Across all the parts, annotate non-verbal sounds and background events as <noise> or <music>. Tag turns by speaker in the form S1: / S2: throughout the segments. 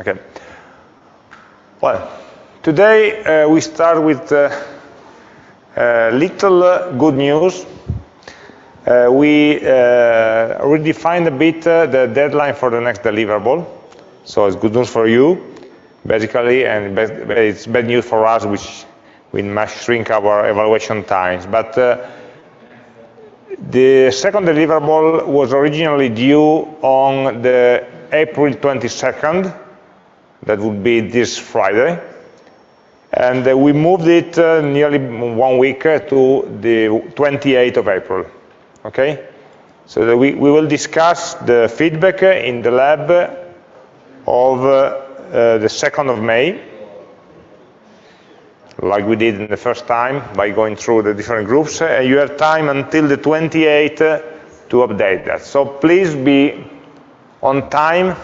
S1: Okay. Well, today uh, we start with uh, uh, little good news. Uh, we uh, redefined a bit uh, the deadline for the next deliverable. So it's good news for you, basically, and it's bad news for us, which we must shrink our evaluation times. But the second deliverable was originally due on the April 22nd. That would be this Friday. And uh, we moved it uh, nearly one week uh, to the 28th of April. Okay? So we, we will discuss the feedback in the lab of uh, uh, the 2nd of May, like we did in the first time by going through the different groups. Uh, you have time until the 28th to update that. So please be on time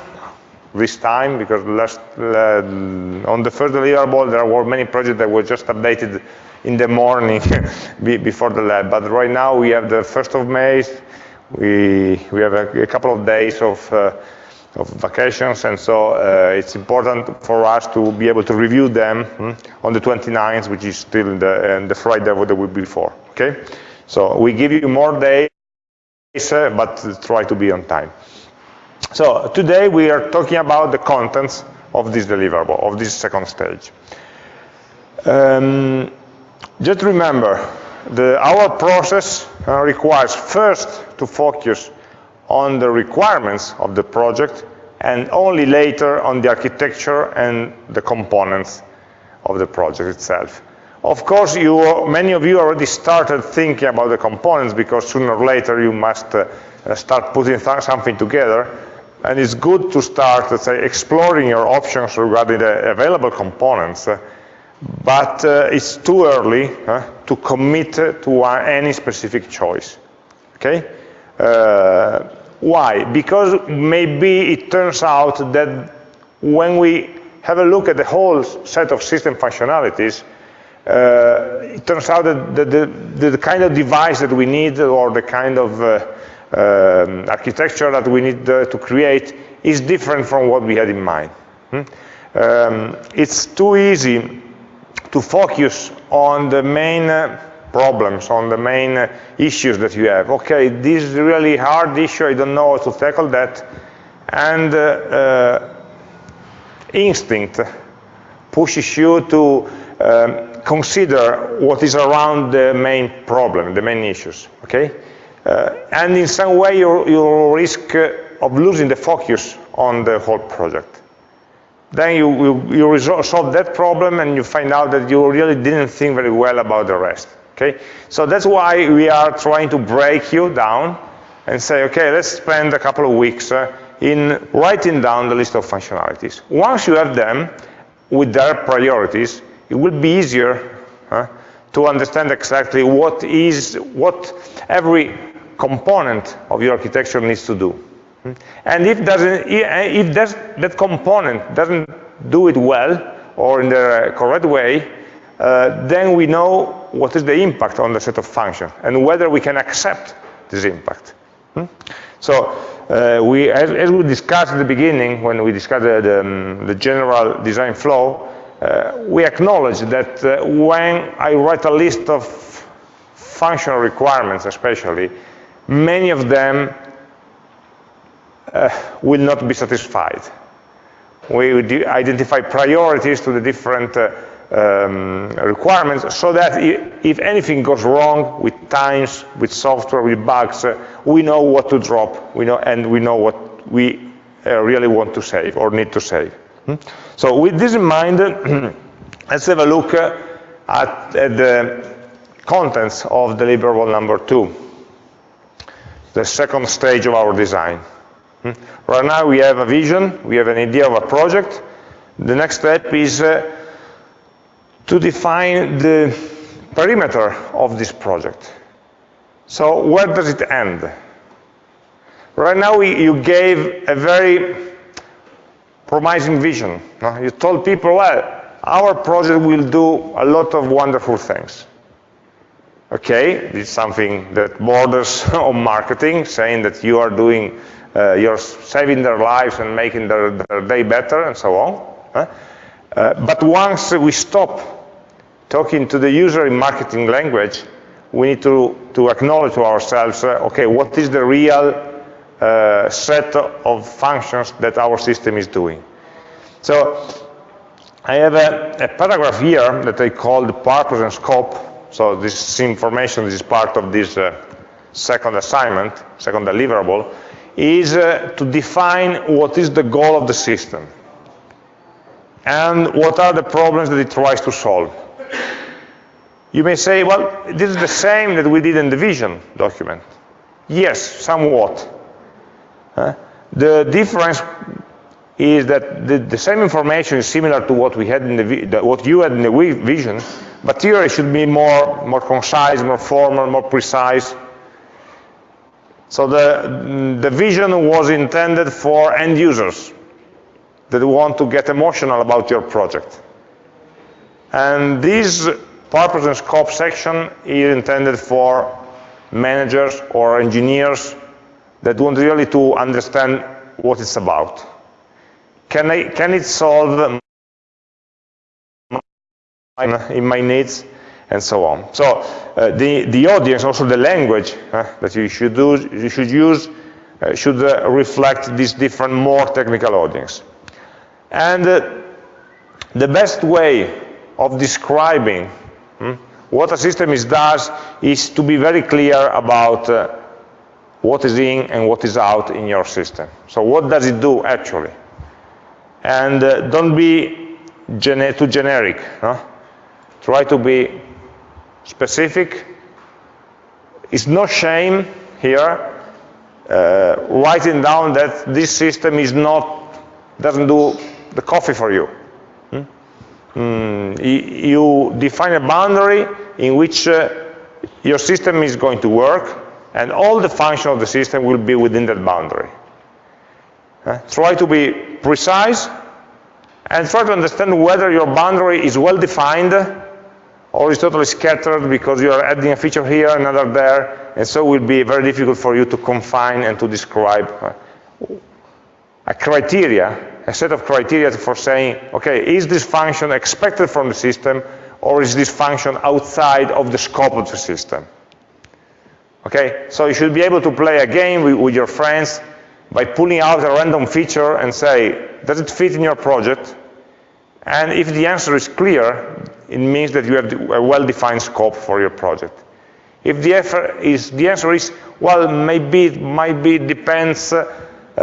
S1: this time because last, uh, on the first deliverable there were many projects that were just updated in the morning <laughs> before the lab. But right now we have the 1st of May, we, we have a, a couple of days of, uh, of vacations, and so uh, it's important for us to be able to review them hmm, on the 29th, which is still the, the Friday of the week before, okay? So we give you more days, uh, but try to be on time. So today we are talking about the contents of this deliverable, of this second stage. Um, just remember, the, our process uh, requires first to focus on the requirements of the project and only later on the architecture and the components of the project itself. Of course, you, many of you already started thinking about the components because sooner or later you must uh, start putting something together. And it's good to start, let's say, exploring your options regarding the available components uh, but uh, it's too early uh, to commit to any specific choice. Okay? Uh, why? Because maybe it turns out that when we have a look at the whole set of system functionalities, uh, it turns out that the, the, the, kind of device that we need or the kind of um, architecture that we need to create is different from what we had in mind. Hmm? Um, it's too easy to focus on the main uh, problems, on the main uh, issues that you have. Okay, this is really hard issue, I don't know how to tackle that. And uh, uh, instinct pushes you to um, consider what is around the main problem, the main issues, okay? Uh, and in some way you, you risk uh, of losing the focus on the whole project. Then you, you, you resolve, solve that problem and you find out that you really didn't think very well about the rest. Okay? So that's why we are trying to break you down and say, okay, let's spend a couple of weeks uh, in writing down the list of functionalities. Once you have them with their priorities, it will be easier uh, to understand exactly what is what every component of your architecture needs to do. And if, doesn't, if that component doesn't do it well or in the correct way, uh, then we know what is the impact on the set of functions and whether we can accept this impact. Hmm? So uh, we, as, as, we discussed at the beginning, when we discussed the, the, um, the general design flow, uh, we acknowledge that uh, when I write a list of functional requirements especially, many of them uh, will not be satisfied. We identify priorities to the different uh, um, requirements so that if anything goes wrong with times, with software, with bugs, uh, we know what to drop, we know, and we know what we really want to save or need to save. Hmm? So with this in mind, <clears throat> let's have a look at, at, the contents of deliverable number two, the second stage of our design. Hmm? Right now we have a vision, we have an idea of a project. The next step is uh, to define the perimeter of this project. So where does it end? Right now we, you gave a very promising vision. No? You told people, well, our project will do a lot of wonderful things. Okay, it's something that borders <laughs> on marketing, saying that you are doing uh, you're saving their lives and making their, their day better and so on. Uh, but once we stop talking to the user in marketing language, we need to, to acknowledge to ourselves, uh, okay, what is the real uh, set of functions that our system is doing. So I have a, a, paragraph here that I call the purpose and scope. So this information, this is part of this uh, second assignment, second deliverable, is uh, to define what is the goal of the system and what are the problems that it tries to solve. You may say, well, this is the same that we did in the vision document. Yes, somewhat. The difference is that the, the, same information is similar to what we had in the, the, what you had in the vision, but here it should be more more concise, more formal, more precise. So the the vision was intended for end users that want to get emotional about your project, and this purpose and scope section is intended for managers or engineers that want really to understand what it's about. Can, I, can it solve in my needs and so on. So uh, the, the audience, also the language uh, that you should, do, you should use uh, should uh, reflect this different, more technical audience. And uh, the best way of describing hmm, what a system is does is to be very clear about uh, what is in and what is out in your system. So what does it do actually? And uh, don't be gene too generic. Huh? Try to be specific. It's no shame here uh, writing down that this system is not, doesn't do the coffee for you. Hmm? Mm, you define a boundary in which uh, your system is going to work and all the function of the system will be within that boundary. Uh, try to be precise and try to understand whether your boundary is well defined or is totally scattered because you are adding a feature here, another there, and so it will be very difficult for you to confine and to describe uh, a criteria, a set of criteria for saying, okay, is this function expected from the system or is this function outside of the scope of the system? Okay, so you should be able to play a game with, with, your friends by pulling out a random feature and say, does it fit in your project? And if the answer is clear, it means that you have a well-defined scope for your project. If the, is, the answer is, well, maybe it might be, depends, uh, uh,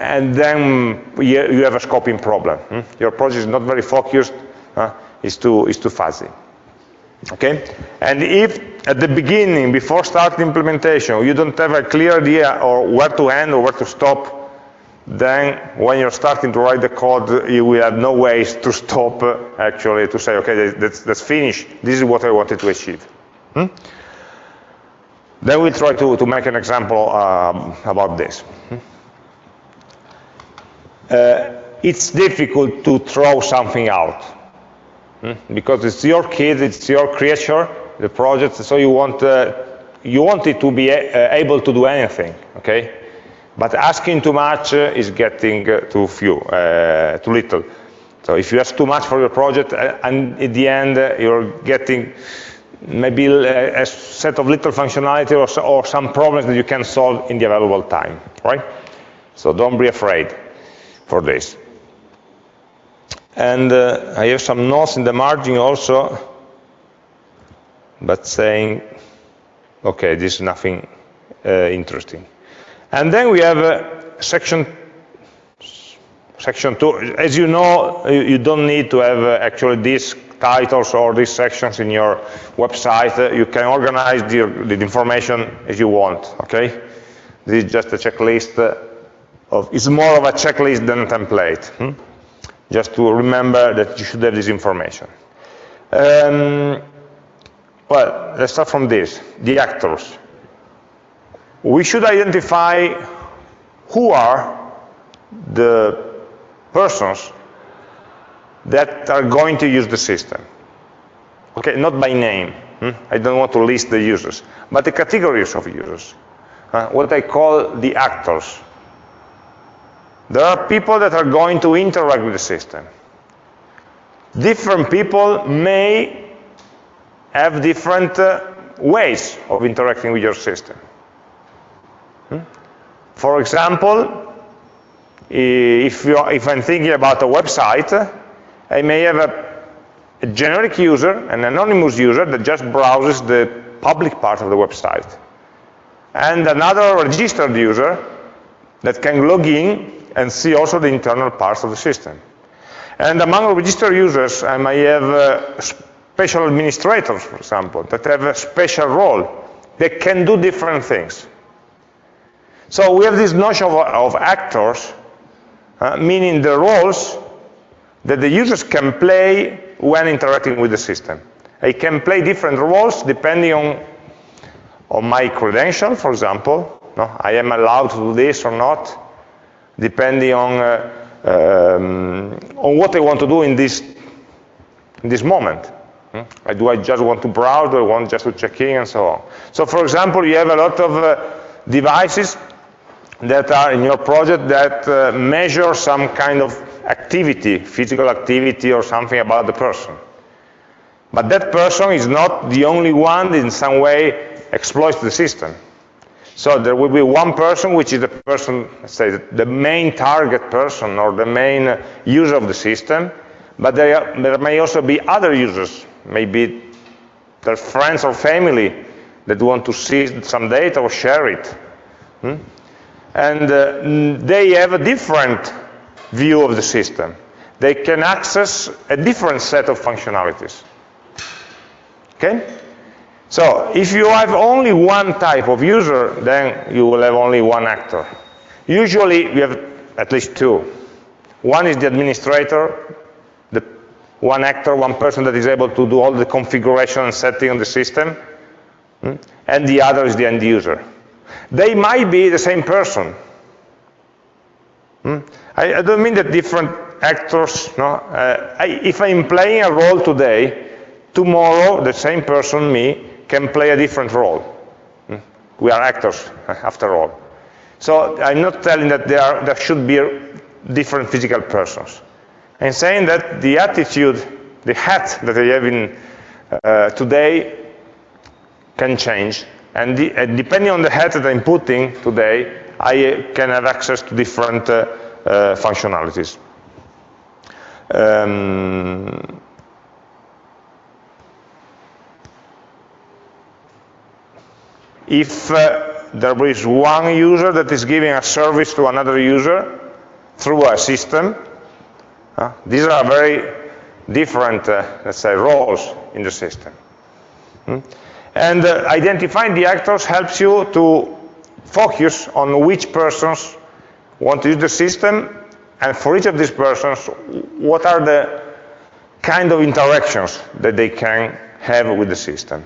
S1: and then you have a scoping problem. Hmm? Your project is not very focused, uh, it's, too, it's too fuzzy. Okay? And if at the beginning, before starting implementation, you don't have a clear idea or where to end or where to stop, then when you're starting to write the code, you will have no ways to stop, uh, actually, to say, okay, that's, that's finished. This is what I wanted to achieve. Hmm? Then we'll try to, to make an example um, about this. Hmm? Uh, it's difficult to throw something out? Because it's your kid, it's your creature, the project, so you want, uh, you want it to be uh, able to do anything, okay? But asking too much uh, is getting uh, too few, uh, too little. So if you ask too much for your project, and in the end you're getting maybe a, a, set of little functionality or, or, some problems that you can solve in the available time, right? So don't be afraid for this. And uh, I have some notes in the margin also, but saying, okay, this is nothing uh, interesting. And then we have uh, section section two. As you know, you don't need to have uh, actually these titles or these sections in your website. Uh, you can organize the, the, information as you want, okay? This is just a checklist of, it's more of a checklist than a template. Hmm? Just to remember that you should have this information. Um, well, let's start from this, the actors we should identify who are the persons that are going to use the system. Okay, not by name. Hmm? I don't want to list the users, but the categories of users. uh, what I call the actors. There are people that are going to interact with the system. Different people may have different uh, ways of interacting with your system. Hmm? For example, if, if, I'm thinking about a website, I may have a, a generic user, an anonymous user that just browses the public part of the website. And another registered user that can log in and see also the internal parts of the system. And among registered users, I may have uh, special administrators, for example, that have a special role. They can do different things. So we have this notion of, of actors, uh, meaning the roles that the users can play when interacting with the system. I can play different roles depending on, on my credential, for example. No, I am allowed to do this or not, depending on, uh, um, on what I want to do in this, in this moment. Hmm? Do I just want to browse, do I want just to check in, and so on. So for example, you have a lot of uh, devices that are in your project that uh, measure some kind of activity, physical activity or something about the person. But that person is not the only one that in some way exploits the system. So there will be one person, which is the person, say, the main target person or the main user of the system, but there, are, there may also be other users, maybe their friends or family that want to see some data or share it. Hmm? And uh, they have a different view of the system. They can access a different set of functionalities. Okay? So if you have only one type of user, then you will have only one actor. Usually we have at least two. One is the administrator, the one actor, one person that is able to do all the configuration and setting on the system, hmm? and the other is the end user. They might be the same person. Hmm? I, I, don't mean that different actors, no? Uh, I, if I'm playing a role today, tomorrow the same person, me, can play a different role. Hmm? We are actors, <laughs> after all. So I'm not telling that there, are, there should be different physical persons. I'm saying that the attitude, the hat that I have in uh, today can change. And, the, depending on the hat that I'm putting today, I uh, can have access to different uh, uh, functionalities. Um, if uh, there is one user that is giving a service to another user through a system, uh, these are very different, uh, let's say, roles in the system. Hmm? And uh, identifying the actors helps you to focus on which persons want to use the system, and for each of these persons, what are the kind of interactions that they can have with the system.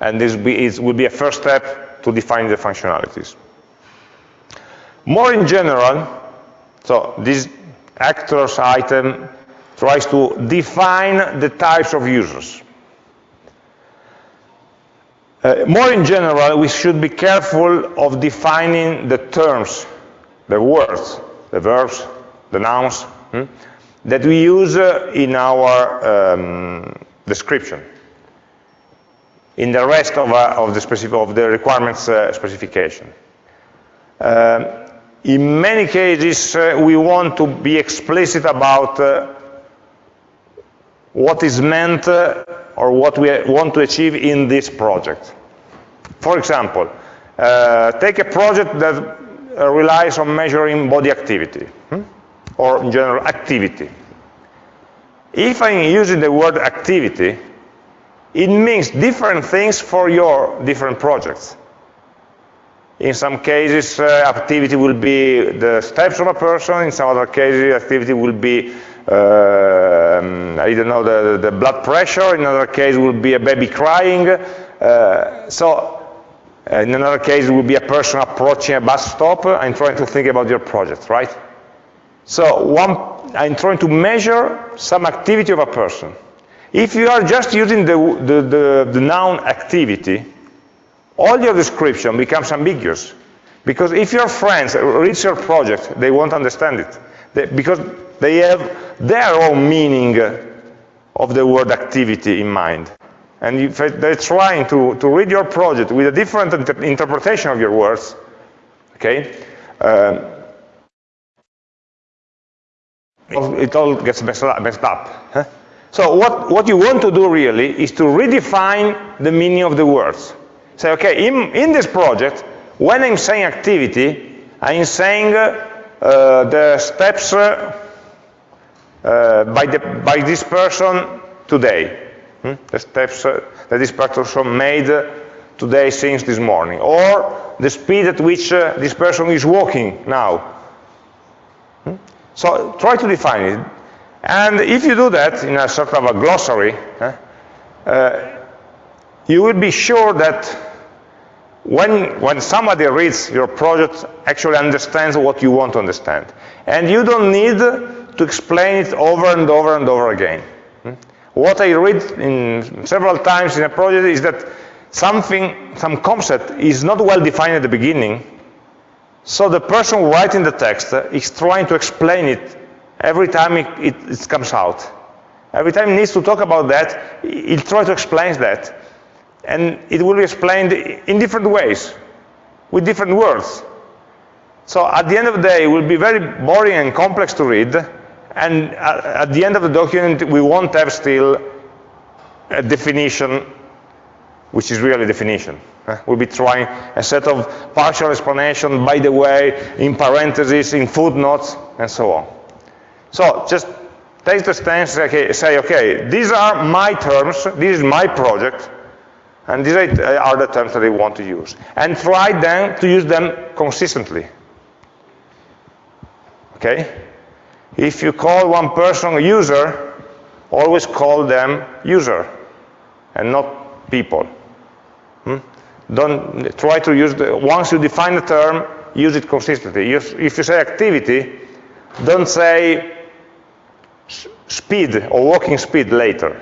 S1: And this will be a first step to define the functionalities. More in general, so this actors item tries to define the types of users. Uh, more in general, we should be careful of defining the terms, the words, the verbs, the nouns, hmm, that we use uh, in our um, description in the rest of, uh, of, the, specific, of the requirements uh, specification. Uh, in many cases, uh, we want to be explicit about uh, what is meant uh, or what we want to achieve in this project. For example, take a project that relies on measuring body activity, hmm? or in general, activity. If I'm using the word activity, it means different things for your different projects. In some cases, uh, activity will be the steps of a person. In some other cases, activity will be, uh, I don't know, the, the, blood pressure. In another case, will be a baby crying. Uh, so, uh, in another case, it will be a person approaching a bus stop and trying to think about your project, right? So, one, I'm trying to measure some activity of a person. If you are just using the, the, the, the noun activity, all your description becomes ambiguous. Because if your friends read your project, they won't understand it. They, because they have their own meaning of the word activity in mind. And if they're trying to, to read your project with a different inter interpretation of your words, okay, um, it all gets messed up. Messed up huh? So what, what you want to do really is to redefine the meaning of the words. Say, okay, in, in this project, when I'm saying activity, I'm saying uh, the steps uh, uh, by, the, by this person today. Hmm? The steps uh, that this person made today since this morning. Or the speed at which uh, this person is walking now. Hmm? So try to define it. And if you do that in a sort of a glossary, uh, you will be sure that when, when somebody reads your project, actually understands what you want to understand. And you don't need to explain it over and over and over again. Hmm? What I read in several times in a project is that something, some concept is not well defined at the beginning, so the person writing the text is trying to explain it every time it, it, it comes out. Every time he needs to talk about that, he'll try to explain that. And it will be explained in different ways, with different words. So at the end of the day, it will be very boring and complex to read, and at the end of the document, we won't have still a definition, which is really definition. We'll be trying a set of partial explanation, by the way, in parentheses, in footnotes, and so on. So just take the stance, okay, say, okay, these are my terms, this is my project, and these are the terms that I want to use. And try then to use them consistently. Okay? If you call one person a user, always call them user and not people. Hmm? Don't try to use the, once you define the term, use it consistently. If you say activity, don't say speed or walking speed later.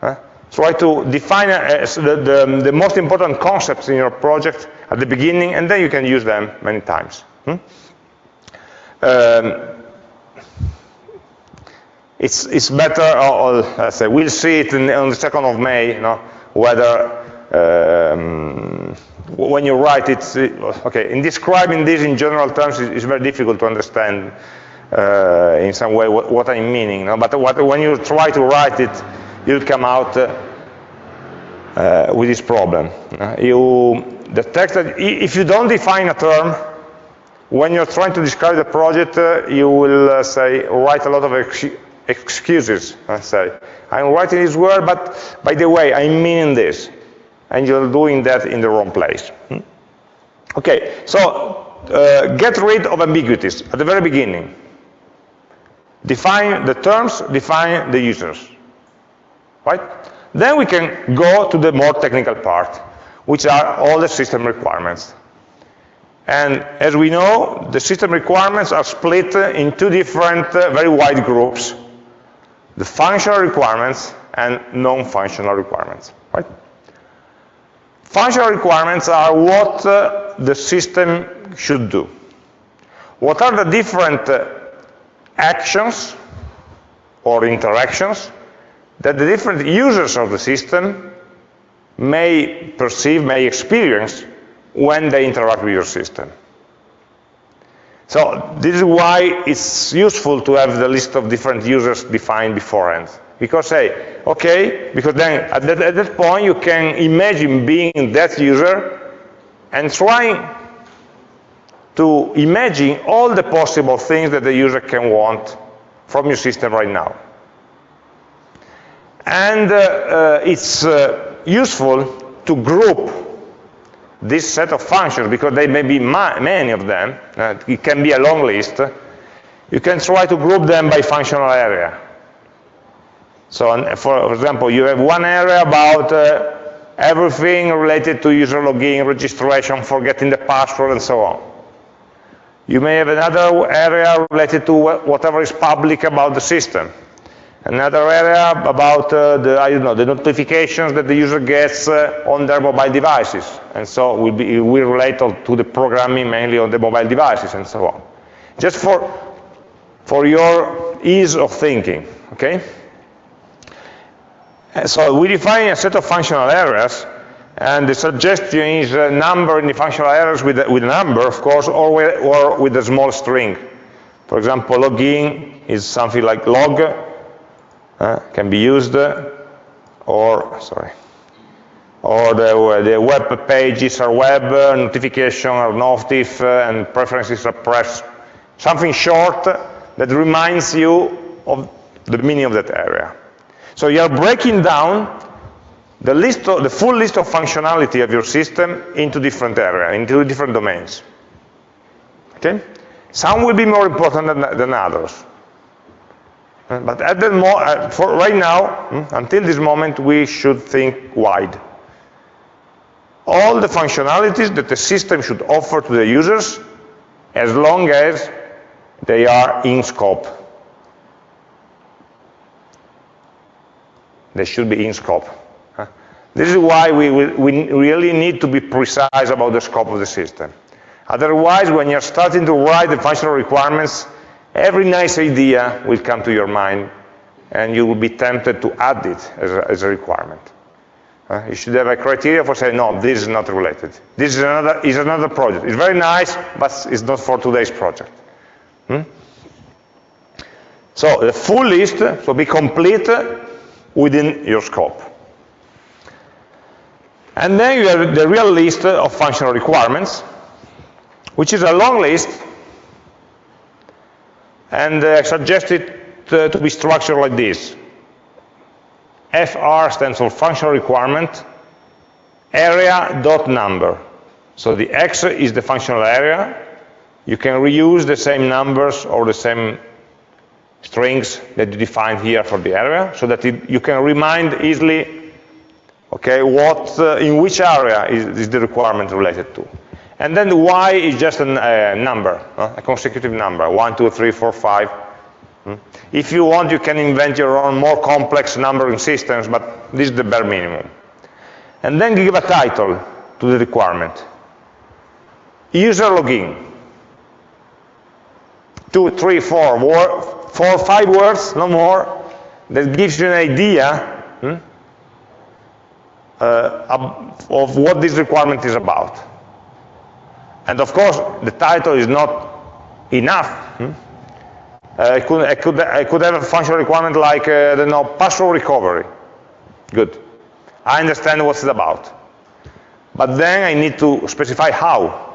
S1: Huh? Try to define uh, the, the, the, most important concepts in your project at the beginning, and then you can use them many times. Hmm? Um, it's, it's better, or, or say, we'll see it in, on the 2nd of May, you know, whether um, when you write it, okay, in describing this in general terms, it's very difficult to understand uh, in some way what, what I'm meaning. No? But what, when you try to write it, you'll come out uh, uh, with this problem. Uh, you, the text that, if you don't define a term, when you're trying to describe the project, uh, you will uh, say, write a lot of ex excuses, I say. I'm writing this word, but by the way, I mean this. And you're doing that in the wrong place. Hmm? Okay, so uh, get rid of ambiguities at the very beginning. Define the terms, define the users. Right? Then we can go to the more technical part, which are all the system requirements. And as we know, the system requirements are split in two different, uh, very wide groups. The functional requirements and non-functional requirements. Right? Functional requirements are what uh, the system should do. What are the different uh, actions or interactions that the different users of the system may perceive, may experience when they interact with your system. So this is why it's useful to have the list of different users defined beforehand. Because say, okay, because then at that, at that point you can imagine being that user and trying to imagine all the possible things that the user can want from your system right now. And uh, uh, it's uh, useful to group this set of functions, because there may be many of them, uh, it can be a long list, you can try to group them by functional area. So for example, you have one area about uh, everything related to user login, registration, forgetting the password, and so on. You may have another area related to whatever is public about the system. Another area about uh, the, I don't know, the notifications that the user gets uh, on their mobile devices. And so be, will relate to the programming mainly on the mobile devices and so on. Just for, for your ease of thinking, okay? And so we define a set of functional areas and the suggestion is a number in the functional areas with a, with number, of course, or with, or with a small string. For example, login is something like log, uh, can be used, or, sorry, or the, the web pages are web, notification are notif, uh, and preferences are press. Something short that reminds you of the meaning of that area. So you are breaking down the, list of, the full list of functionality of your system into different areas, into different domains. Okay? Some will be more important than, than others. But at the mo uh, for right now, hmm, until this moment, we should think wide. All the functionalities that the system should offer to the users, as long as they are in scope. They should be in scope. This is why we, we really need to be precise about the scope of the system. Otherwise, when you're starting to write the functional requirements, every nice idea will come to your mind, and you will be tempted to add it as a, as a requirement. Uh, you should have a criteria for saying, no, this is not related. This is another, is another project. It's very nice, but it's not for today's project. Hmm? So the full list will be complete within your scope. And then you have the real list of functional requirements, which is a long list, and uh, I suggest it to, to be structured like this. FR stands for functional requirement, area dot number. So the X is the functional area. You can reuse the same numbers or the same strings that you defined here for the area, so that it, you can remind easily Okay, what, uh, in which area is, is, the requirement related to? And then the y is just a uh, number, uh, a consecutive number, one, two, three, four, five. Hmm? If you want, you can invent your own more complex numbering systems, but this is the bare minimum. And then give a title to the requirement. User login. Two, three, four, four, five words, no more, that gives you an idea hmm? Uh, of what this requirement is about. And of course, the title is not enough. Hmm? Uh, I, could, I, could, I could have a functional requirement like, uh, I don't know, password recovery. Good. I understand what it's about. But then I need to specify how.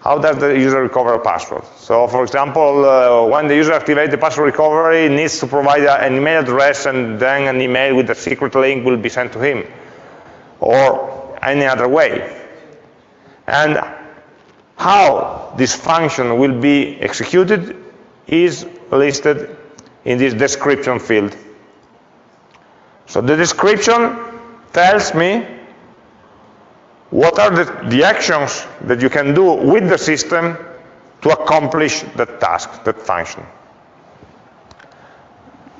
S1: How does the user recover a password? So for example, uh, when the user activates the password recovery, needs to provide an email address and then an email with a secret link will be sent to him or any other way. And how this function will be executed is listed in this description field. So the description tells me what are the, the actions that you can do with the system to accomplish that task, that function.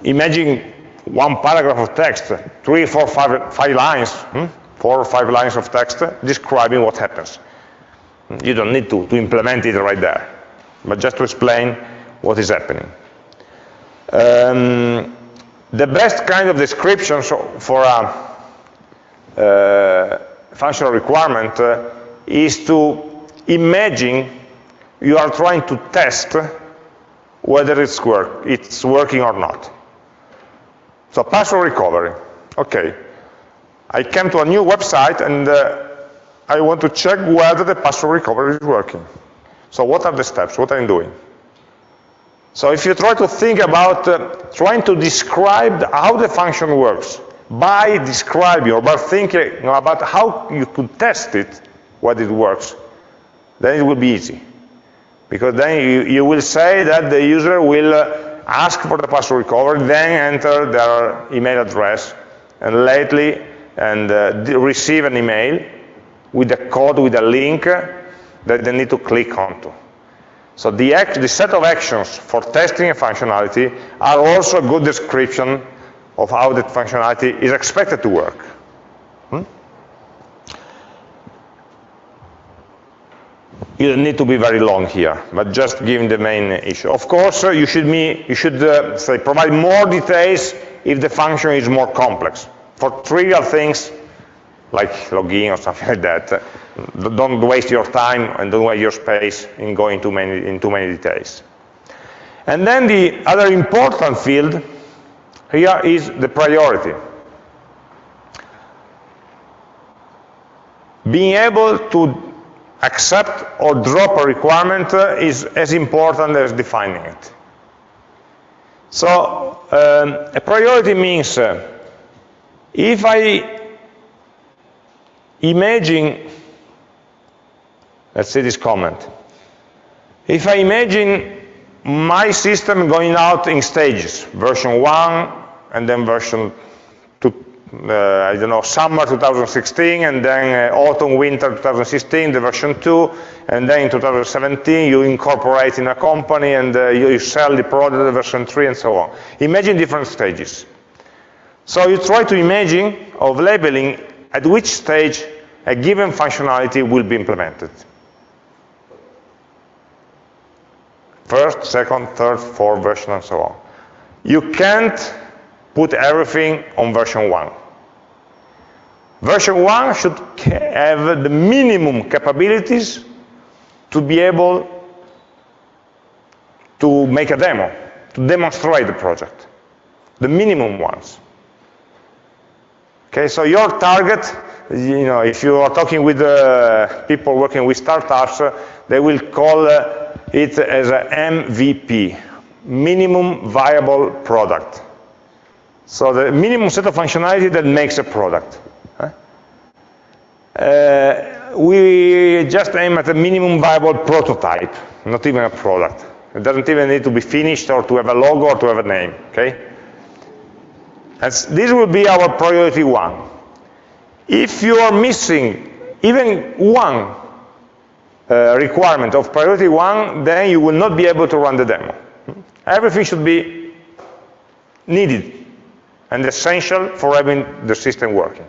S1: Imagine one paragraph of text, three, four, five, five lines, hmm? four or five lines of text describing what happens. You don't need to, to implement it right there, but just to explain what is happening. Um, the best kind of description for a uh, functional requirement uh, is to imagine you are trying to test whether it's, work, it's working or not. So password recovery. Okay, I came to a new website and uh, I want to check whether the password recovery is working. So what are the steps? What I'm doing? So if you try to think about uh, trying to describe how the function works by describing or by thinking about how you could test it, whether it works, then it will be easy. Because then you, you will say that the user will uh, ask for the password recovery, then enter their email address, and lately and uh, receive an email with a code, with a link that they need to click onto. So the, the set of actions for testing a functionality are also a good description of how that functionality is expected to work. Hmm? You don't need to be very long here, but just giving the main issue. Of course, uh, you should, you should uh, say, provide more details if the function is more complex. For trivial things, like login or <laughs> something like that, uh, don't waste your time and don't waste your space in going too many, in too many details. And then the other important field here is the priority. Being able to accept or drop a requirement is as important as defining it. So um, a priority means uh, if I imagine, let's see this comment, if I imagine my system going out in stages, version 1 and then version 2, uh, I don't know, summer 2016 and then uh, autumn, winter 2016, the version 2, and then in 2017 you incorporate in a company and uh, you, you sell the product version 3 and so on. Imagine different stages. So you try to imagine of labeling at which stage a given functionality will be implemented. First, second, third, fourth version, and so on. You can't put everything on version 1. Version 1 should have the minimum capabilities to be able to make a demo, to demonstrate the project. The minimum ones. Okay, so your target, you know, if you are talking with uh, people working with startups, uh, they will call uh, it as a MVP, minimum viable product. So the minimum set of functionality that makes a product. Uh, we just aim at a minimum viable prototype, not even a product. It doesn't even need to be finished or to have a logo or to have a name, okay? And this will be our priority one. If you are missing even one uh, requirement of priority one, then you will not be able to run the demo. Everything should be needed and essential for having the system working.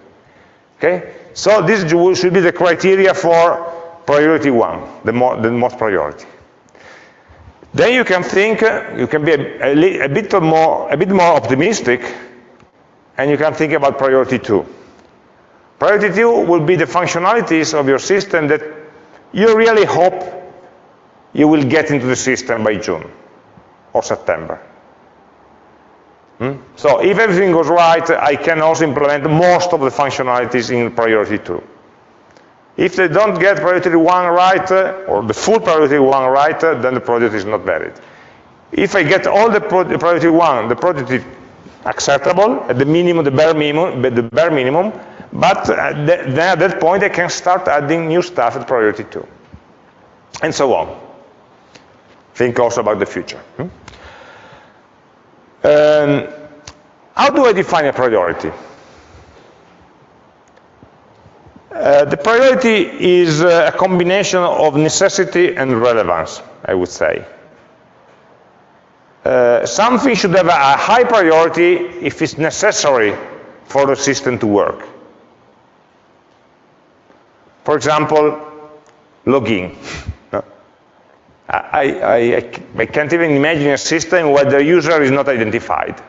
S1: Okay? So this should be the criteria for priority one, the, more, the most priority. Then you can think, you can be a, a, a, bit more, a bit more optimistic, and you can think about priority two. Priority two will be the functionalities of your system that you really hope you will get into the system by June or September. Hmm? So if everything goes right, I can also implement most of the functionalities in priority 2. If they don't get priority 1 right, uh, or the full priority 1 right, uh, then the project is not valid. If I get all the, priority 1, the project is acceptable, at the minimum, the bare minimum, the bare minimum but at then at that point I can start adding new stuff at priority 2. And so on. Think also about the future. Hmm? Um, how do I define a priority? Uh, the priority is uh, a combination of necessity and relevance, I would say. Uh, something should have a high priority if it's necessary for the system to work. For example, login. <laughs> I, I, I, can't even imagine a system where the user is not identified.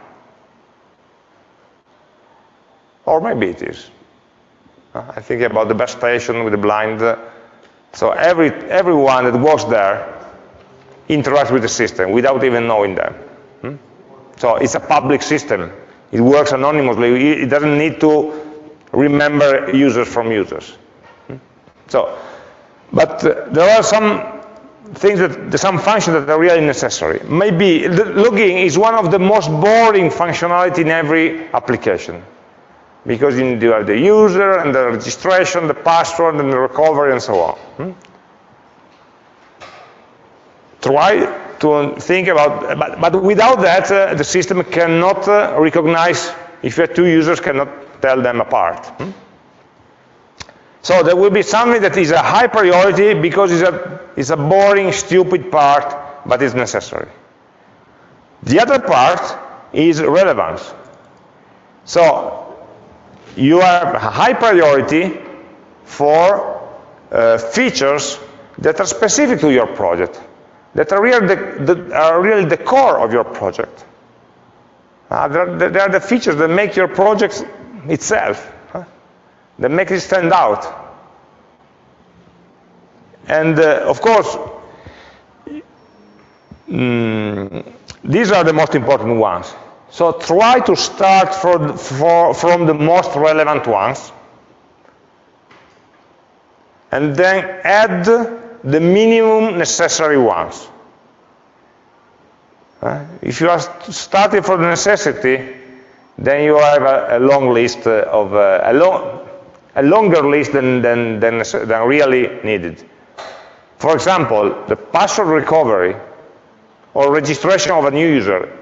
S1: Or maybe it is. I think about the bus station with the blind. So every, everyone that works there interacts with the system without even knowing them. Hmm? So it's a public system. It works anonymously. It doesn't need to remember users from users. So, but uh, there are some things that some functions that are really necessary. Maybe logging is one of the most boring functionality in every application because you need to have the user and the registration, the password and the recovery and so on. Hmm? Try to think about, but, but without that, uh, the system cannot uh, recognize, if you have two users, cannot tell them apart. Hmm? So there will be something that is a high priority because it's a, it's a boring, stupid part, but it's necessary. The other part is relevance. So you have high priority for uh, features that are specific to your project, that are really the, are really the core of your project. Uh, they are the features that make your project itself? That make it stand out. And uh, of course, mm, these are the most important ones. So try to start for, for, from the most relevant ones, and then add the minimum necessary ones. Uh, if you are starting from the necessity, then you have a, a long list of uh, a, long, a longer list than, than, than, than really needed. For example, the password recovery or registration of a new user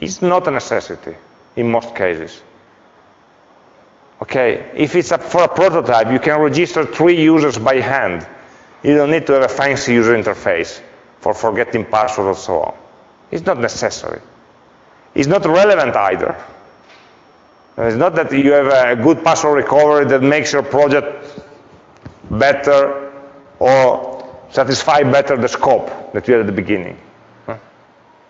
S1: is not a necessity in most cases. Okay, if it's a, for a prototype, you can register three users by hand. You don't need to have a fancy user interface for forgetting passwords and so on. It's not necessary. It's not relevant either. It's not that you have a good password recovery that makes your project better or satisfy better the scope that you had at the beginning.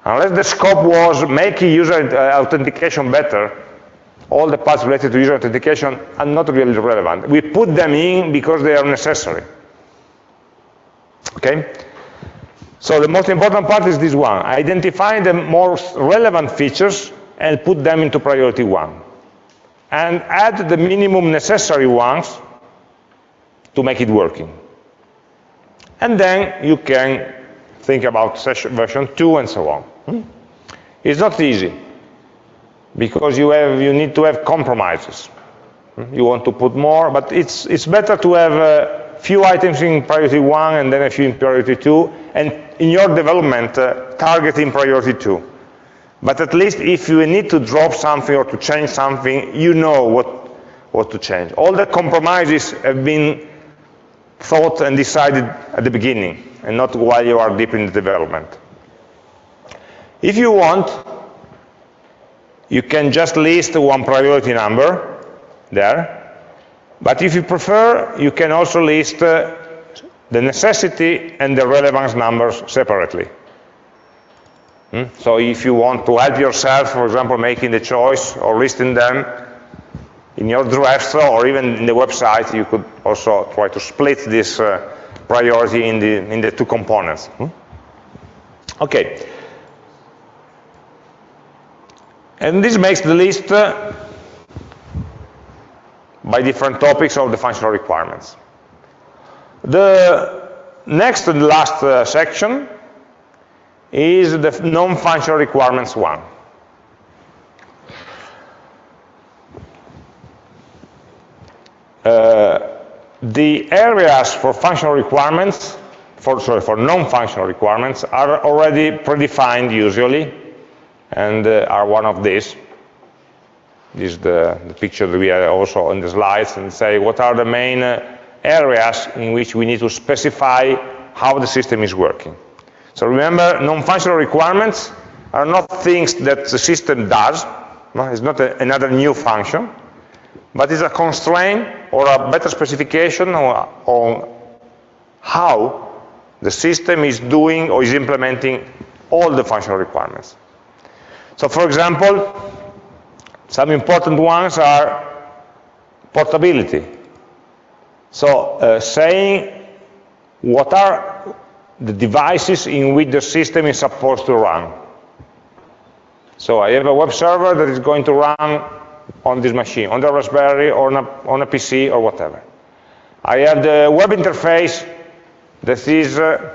S1: Unless the scope was making user uh, authentication better, all the parts related to user authentication are not really relevant. We put them in because they are necessary. Okay? So the most important part is this one, identifying the most relevant features and put them into priority one. And add the minimum necessary ones to make it working. And then you can think about version 2 and so on. Hmm? It's not easy because you, have, you need to have compromises. Hmm? You want to put more, but it's, it's better to have a few items in priority 1 and then a few in priority 2, and in your development, uh, targeting priority 2. But at least if you need to drop something or to change something, you know what, what to change. All the compromises have been thought and decided at the beginning, and not while you are deep in the development. If you want, you can just list one priority number there, but if you prefer, you can also list uh, the necessity and the relevance numbers separately. Hmm? So if you want to help yourself, for example, making the choice or listing them in your drafts or even in the website, you could also try to split this uh, priority in the, in the two components. Hmm? Okay. And this makes the list uh, by different topics of the functional requirements. The next and last uh, section is the non-functional requirements one. Uh, the areas for functional requirements, for, sorry, for non-functional requirements are already predefined usually and uh, are one of these. This is the, the, picture that we have also on the slides and say what are the main uh, areas in which we need to specify how the system is working. So remember, non-functional requirements are not things that the system does. It's not a, another new function, but it's a constraint or a better specification on, on how the system is doing or is implementing all the functional requirements. So for example, some important ones are portability. So uh, saying what are the devices in which the system is supposed to run. So I have a web server that is going to run on this machine, on the Raspberry or on a, on a PC or whatever. I have the web interface that is uh,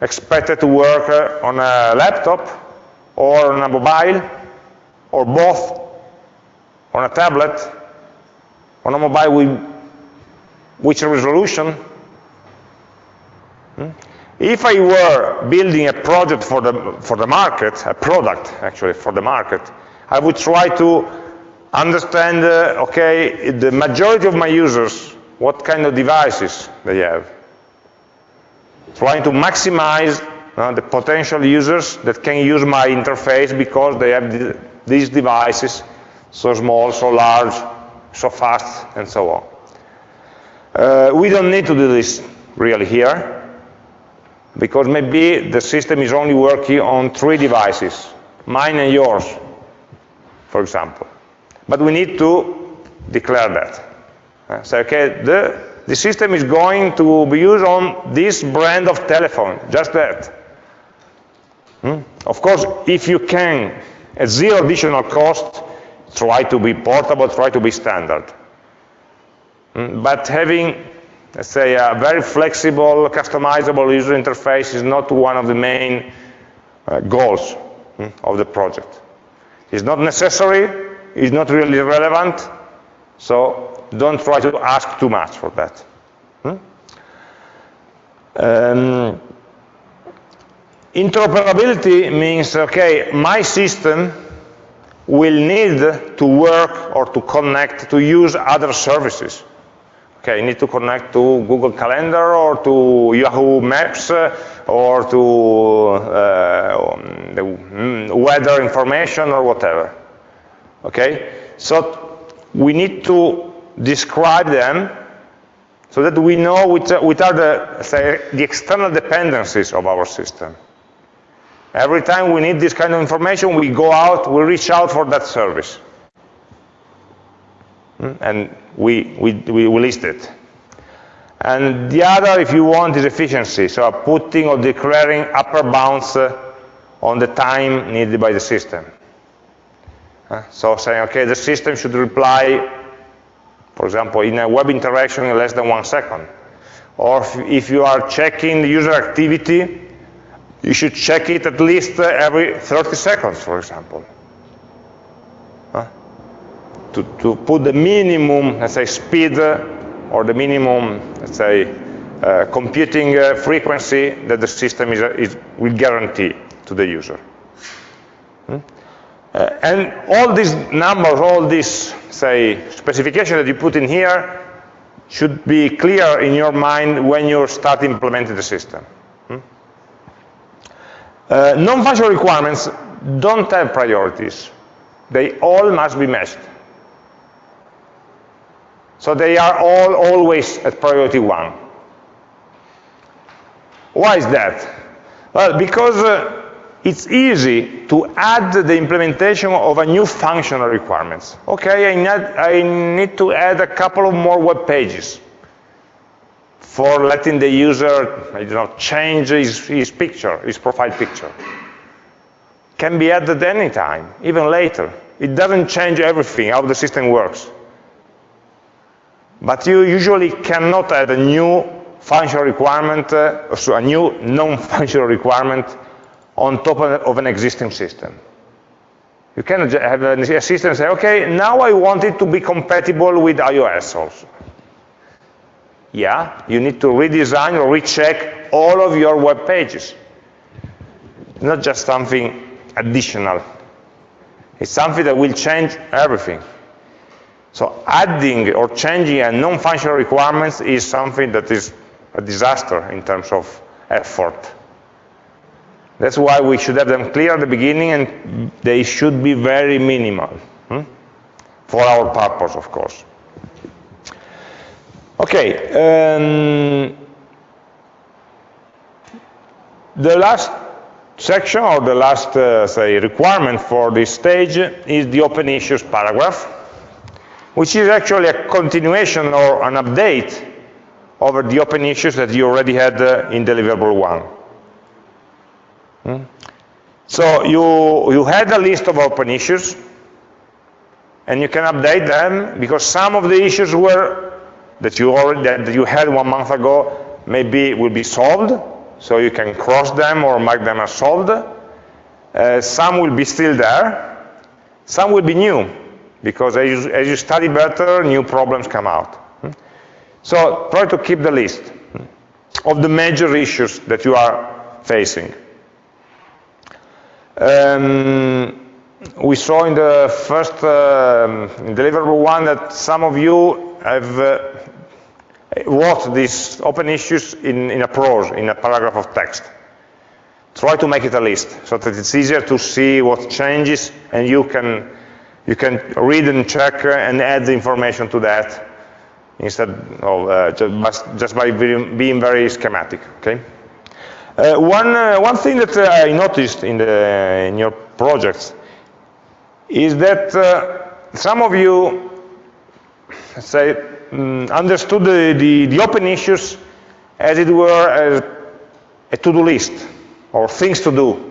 S1: expected to work uh, on a laptop or on a mobile, or both, on a tablet, on a mobile with which resolution. Hmm? If I were building a project for the, for the market, a product actually for the market, I would try to understand, uh, okay, the majority of my users what kind of devices they have. Trying to maximize uh, the potential users that can use my interface because they have th these devices so small, so large, so fast, and so on. Uh, we don't need to do this really here because maybe the system is only working on three devices, mine and yours, for example. But we need to declare that. Uh, say, okay, the, the system is going to be used on this brand of telephone, just that. Hmm? Of course, if you can, at zero additional cost, try to be portable, try to be standard. Hmm? But having let's say, a very flexible, customizable user interface is not one of the main uh, goals hmm, of the project. It's not necessary, it's not really relevant, so don't try to ask too much for that. Hmm? Um, interoperability means, okay, my system will need to work or to connect, to use other services. Okay, you need to connect to Google Calendar or to Yahoo Maps uh, or to uh, the mm, weather information or whatever. Okay, so we need to describe them so that we know which, which are the, say, the external dependencies of our system. Every time we need this kind of information, we go out, we reach out for that service. And we, we, we list it. And the other, if you want, is efficiency, so putting or declaring upper bounds uh, on the time needed by the system. So saying, okay, the system should reply, for example, in a web interaction in less than one second. Or if, if you are checking the user activity, you should check it at least uh, every 30 seconds, for example to, to put the minimum, let's say, speed or the minimum, let's say, uh, computing uh, frequency that the system is, is, will guarantee to the user. Hmm? Uh, and all these numbers, all these, say, specifications that you put in here should be clear in your mind when you start implementing the system. Hmm? Uh, non-functional requirements don't have priorities. They all must be matched. So they are all always at priority one. Why is that? Well, because uh, it's easy to add the implementation of a new functional requirements. Okay, I need, I need to add a couple of more web pages for letting the user I don't know, change his, his picture, his profile picture. Can be added anytime, even later. It doesn't change everything, how the system works. But you usually cannot add a new functional requirement, uh, so a new non-functional <laughs> requirement on top of an existing system. You can have a system say, okay, now I want it to be compatible with iOS also. Yeah, you need to redesign or recheck all of your web pages. Not just something additional. It's something that will change everything. So adding or changing a non-functional requirements is something that is a disaster in terms of effort. That's why we should have them clear at the beginning and they should be very minimal. Hmm? For our purpose, of course. Okay. Um, the last section or the last, uh, say, requirement for this stage is the open issues paragraph which is actually a continuation or an update over the open issues that you already had uh, in deliverable one. Hmm? So you, you had a list of open issues, and you can update them because some of the issues were that you already that you had one month ago maybe will be solved, so you can cross them or mark them as solved. Uh, some will be still there. Some will be new because as you, as you study better, new problems come out. Hmm? So try to keep the list hmm, of the major issues that you are facing. Um, we saw in the first uh, deliverable one that some of you have uh, wrote these open issues in, in a prose, in a paragraph of text. Try to make it a list so that it's easier to see what changes and you can, you can read and check and add the information to that instead of uh, just, just, by being very schematic, okay? Uh, one, uh, one thing that uh, I noticed in, the, in your projects is that uh, some of you, say, um, understood the, the, the, open issues as it were as a to-do list or things to do.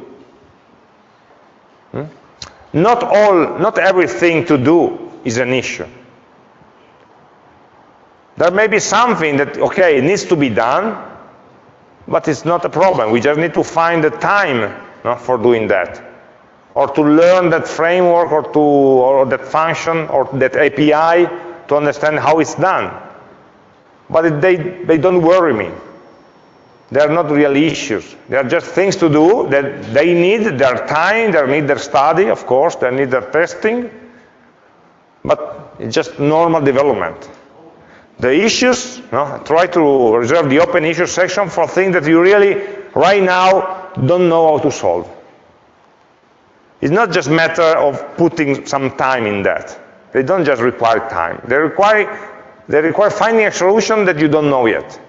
S1: Not all, not everything to do is an issue. There may be something that, okay, it needs to be done, but it's not a problem. We just need to find the time no, for doing that. Or to learn that framework or, to, or that function or that API to understand how it's done. But they, they don't worry me. They are not real issues. They are just things to do that they need their time, they need their study, of course, they need their testing, but it's just normal development. The issues, no, try to reserve the open issue section for things that you really, right now, don't know how to solve. It's not just matter of putting some time in that. They don't just require time. They require, they require finding a solution that you don't know yet.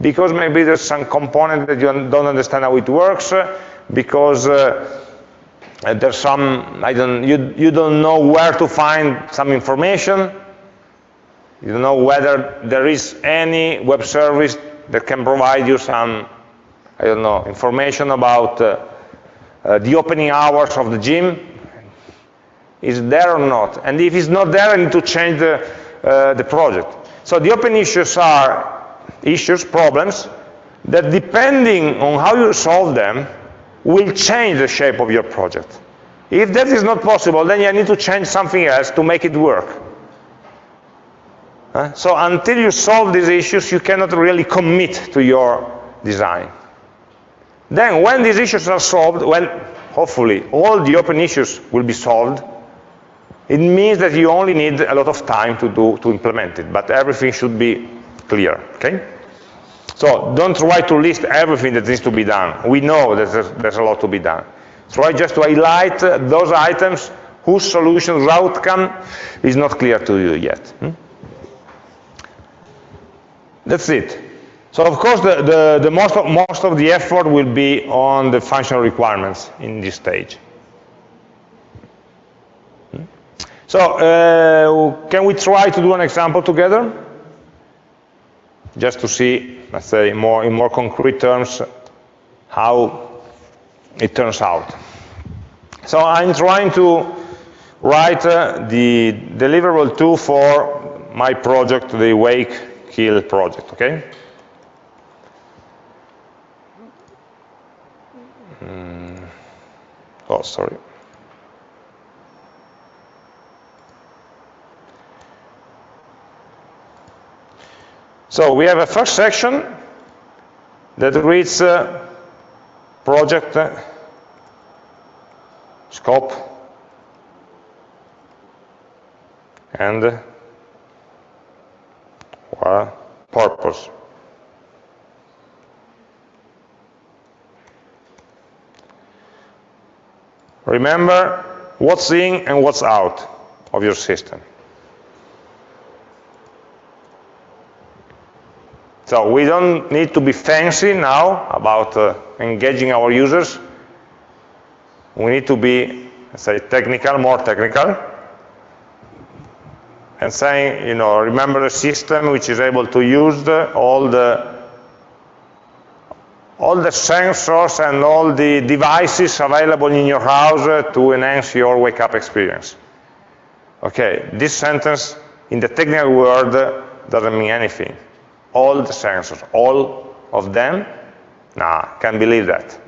S1: Because maybe there's some component that you don't understand how it works, because uh, there's some, I don't, you, you don't know where to find some information, you don't know whether there is any web service that can provide you some, I don't know, information about uh, uh, the opening hours of the gym. Is there or not? And if it's not there, I need to change the, uh, the project. So the open issues are issues, problems, that depending on how you solve them, will change the shape of your project. If that is not possible, then you need to change something else to make it work. Uh, so until you solve these issues, you cannot really commit to your design. Then when these issues are solved, when hopefully all the open issues will be solved, it means that you only need a lot of time to do to implement it, but everything should be clear, okay? So don't try to list everything that needs to be done. We know that there's, there's a lot to be done. Try just to highlight those items whose solution, whose outcome is not clear to you yet. Hmm? That's it. So of course, the, the, the most, of, most of the effort will be on the functional requirements in this stage. Hmm? So uh, can we try to do an example together? Just to see, let's say, more in more concrete terms, how it turns out. So I'm trying to write uh, the deliverable tool for my project, the Wake kill project, okay? Mm. Oh, sorry. So we have a first section that reads uh, project uh, scope and uh, purpose. Remember what's in and what's out of your system. So we don't need to be fancy now about uh, engaging our users. We need to be, say, technical, more technical and saying, you know, remember a system which is able to use the, all the all the sensors and all the devices available in your house uh, to enhance your wake-up experience. Okay, this sentence in the technical world uh, doesn't mean anything. All the sensors, all of them? Nah, can't believe that.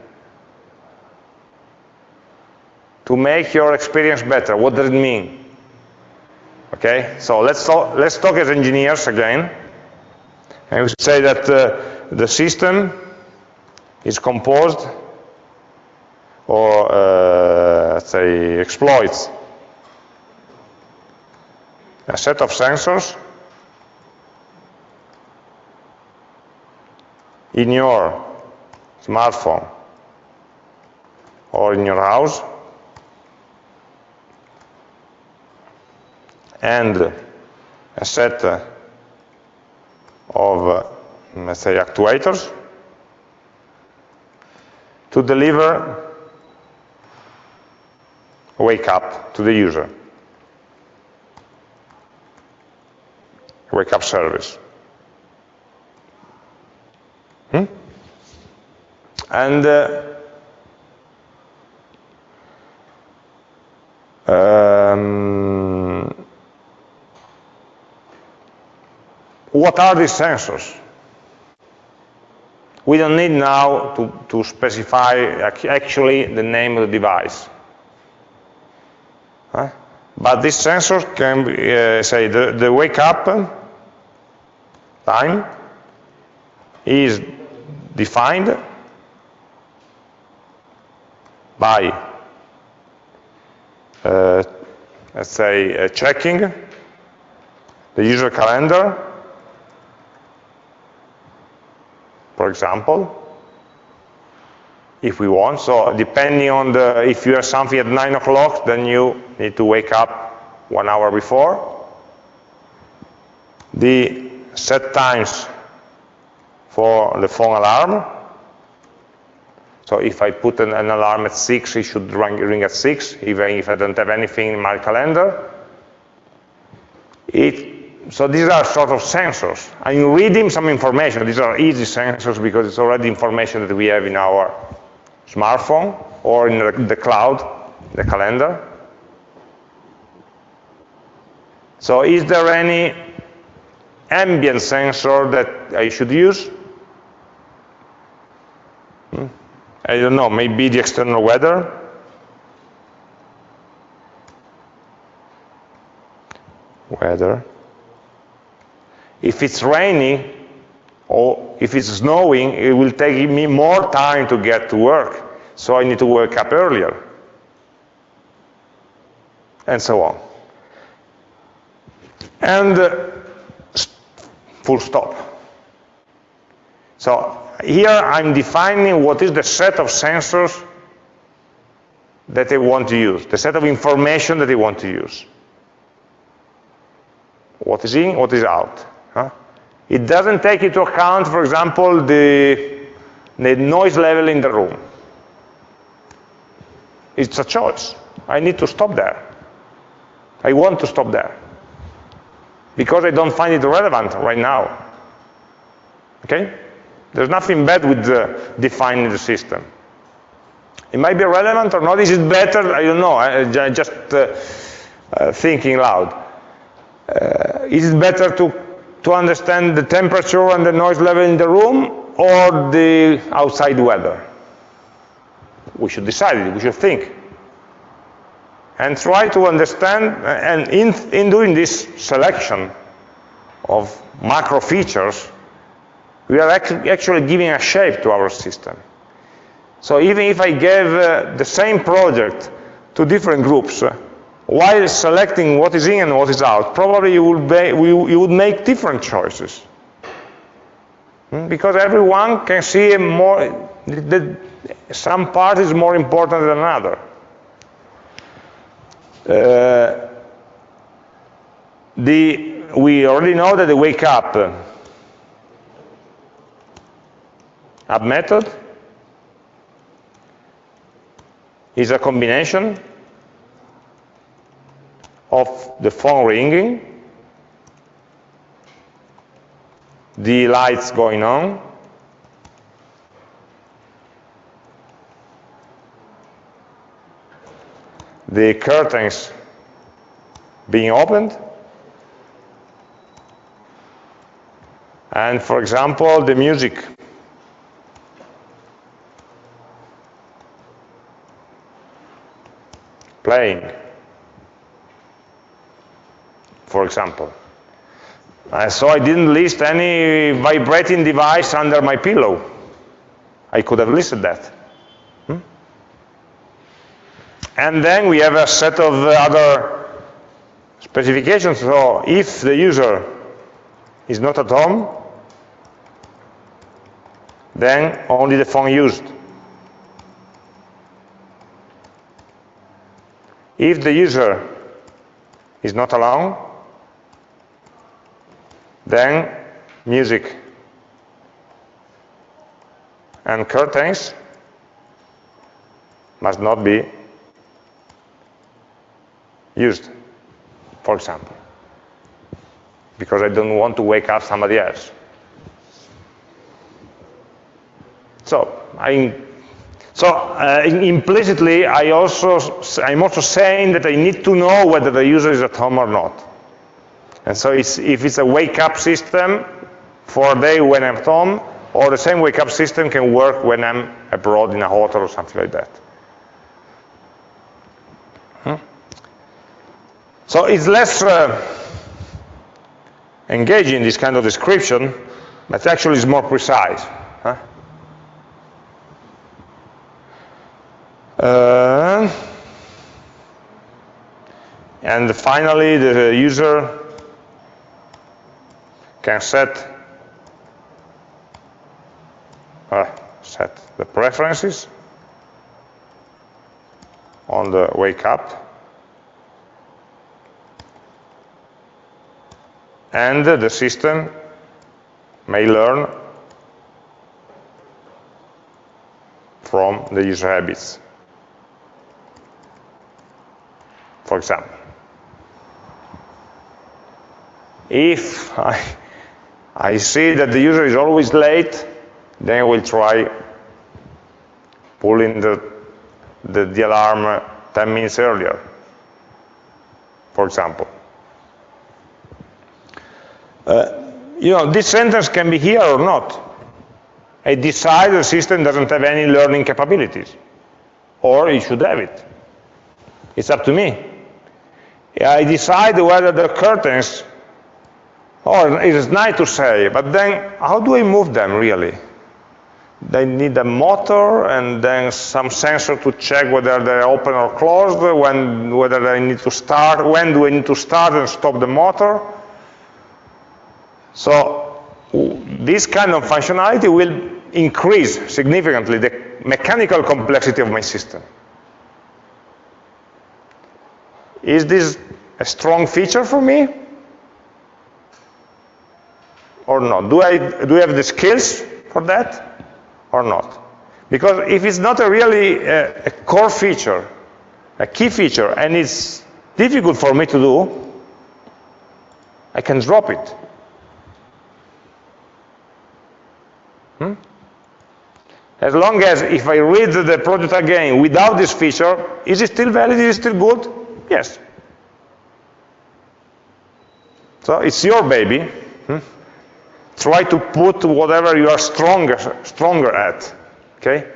S1: To make your experience better, what does it mean? Okay, so let's talk, let's talk as engineers again. And we say that uh, the system is composed or uh, let's say exploits a set of sensors in your smartphone or in your house and a set of, let's say, actuators to deliver wake up to the user. Wake up service. And uh, um, what are these sensors? We don't need now to, to specify actually the name of the device. Huh? But this sensor can be, uh, say the, the wake up time is defined by, uh, let's say, uh, checking the user calendar, for example, if we want. So depending on the, if you have something at 9 o'clock, then you need to wake up one hour before. The set times for the phone alarm. So if I put an, an alarm at 6, it should ring, ring, at 6, even if I don't have anything in my calendar. It, so these are sort of sensors. I'm reading some information. These are easy sensors because it's already information that we have in our smartphone or in the cloud, the calendar. So is there any ambient sensor that I should use? Hmm? I don't know, maybe the external weather? Weather. If it's raining, or if it's snowing, it will take me more time to get to work. So I need to wake up earlier. And so on. And uh, full stop. So here I'm defining what is the set of sensors that I want to use, the set of information that I want to use. What is in, what is out. Huh? It doesn't take into account, for example, the, the noise level in the room. It's a choice. I need to stop there. I want to stop there. Because I don't find it relevant right now. Okay? There's nothing bad with uh, defining the system. It might be relevant or not. Is it better? I don't know. I, just uh, uh, thinking loud. Uh, is it better to to understand the temperature and the noise level in the room or the outside weather? We should decide we should think. And try to understand, and in, in doing this selection of macro features, we are actually giving a shape to our system. So even if I gave uh, the same project to different groups, uh, while selecting what is in and what is out, probably you would, be, you would make different choices. Hmm? Because everyone can see more, the, some part is more important than another. Uh, the, we already know that the wake up up method. Is a combination of the phone ringing, the lights going on, the curtains being opened, and for example, the music playing for example. Uh, so I didn't list any vibrating device under my pillow. I could have listed that. Hmm? And then we have a set of other specifications. So if the user is not at home, then only the phone used. If the user is not alone, then music and curtains must not be used, for example, because I don't want to wake up somebody else. So I, so uh, implicitly, I also, I'm also saying that I need to know whether the user is at home or not. And so it's, if it's a wake-up system for a day when I'm at home, or the same wake-up system can work when I'm abroad in a hotel or something like that. Hmm? So it's less uh, engaging, this kind of description, but actually it's more precise. Huh? Uh, and finally, the user can set uh, set the preferences on the wake up and the system may learn from the user habits. For example, if I, I see that the user is always late, then I will try pulling the, the, the alarm 10 minutes earlier, for example. Uh, you know, this sentence can be here or not. I decide the system doesn't have any learning capabilities, or it should have it. It's up to me. I decide whether the curtains, or it is nice to say, but then how do I move them really? They need a motor and then some sensor to check whether they're open or closed, when, whether they need to start, when do I need to start and stop the motor. So this kind of functionality will increase significantly the mechanical complexity of my system. Is this a strong feature for me? Or not? Do I, do I have the skills for that? or not. Because if it's not a really uh, a core feature, a key feature, and it's difficult for me to do, I can drop it. Hmm? As long as if I read the project again without this feature, is it still valid, is it still good? Yes. So it's your baby. Hmm? try to put whatever you are stronger, stronger at, okay?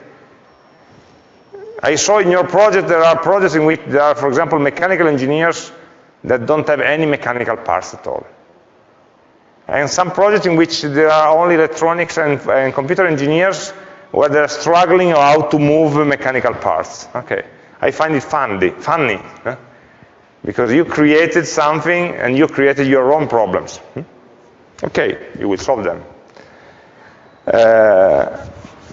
S1: I saw in your project there are projects in which there are, for example, mechanical engineers that don't have any mechanical parts at all. And some projects in which there are only electronics and, and computer engineers where they're struggling how to move mechanical parts. Okay, I find it funny, funny huh? Because you created something and you created your own problems. Hmm? Okay, you will solve them. Uh,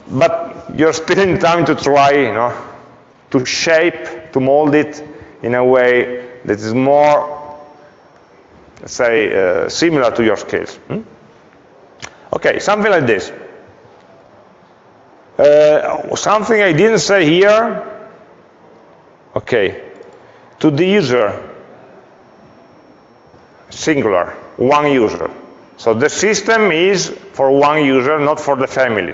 S1: but you're still in time to try, you know, to shape, to mold it in a way that is more, let's say, uh, similar to your skills. Hmm? Okay, something like this. Uh, something I didn't say here, okay, to the user, singular, one user. So the system is for one user, not for the family.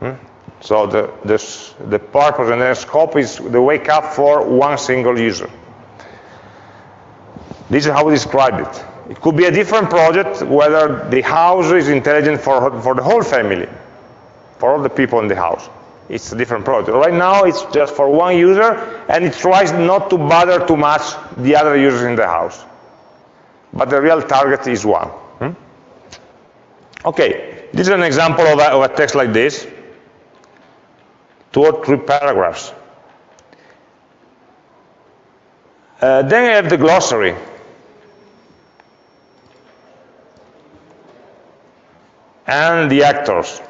S1: Hmm? So the, the, the purpose and the scope is the wake up for one single user. This is how we describe it. It could be a different project whether the house is intelligent for, for the whole family, for all the people in the house. It's a different project. Right now, it's just for one user, and it tries not to bother too much the other users in the house but the real target is one. Hmm? Okay, this is an example of a, of a text like this, two or three paragraphs. Uh, then I have the glossary. and the actors.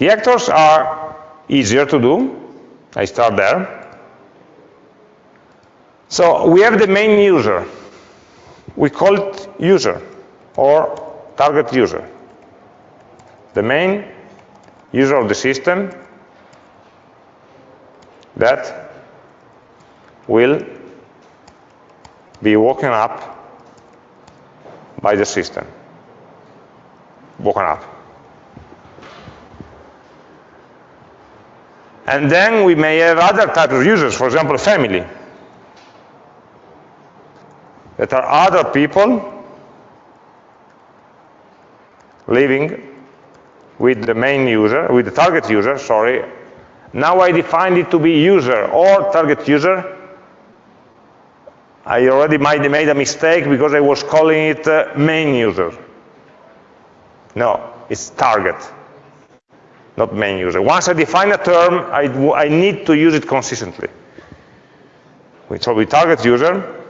S1: The actors are easier to do. I start there. So we have the main user. We call it user or target user. The main user of the system that will be woken up by the system. Woken up. And then we may have other types of users, for example, family, that are other people living with the main user, with the target user, sorry. Now I defined it to be user or target user. I already might made a mistake because I was calling it uh, main user. No, it's target not main user. Once I define a term, I, I need to use it consistently. So we target user,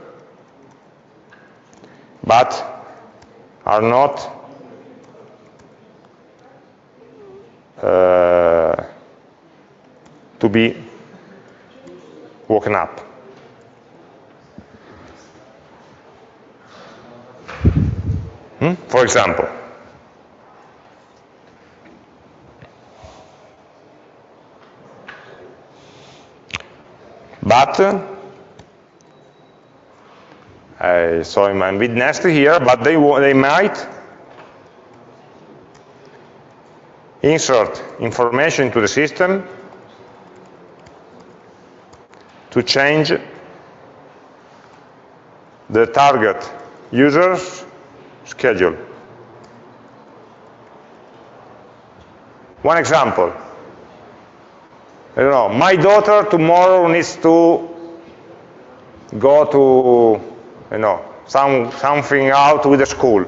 S1: but are not uh, to be woken up. Hmm? For example, But uh, I saw him a bit nasty here, but they, they might insert information into the system to change the target user's schedule. One example. I don't know, my daughter tomorrow needs to go to, you know, some, something out with the school.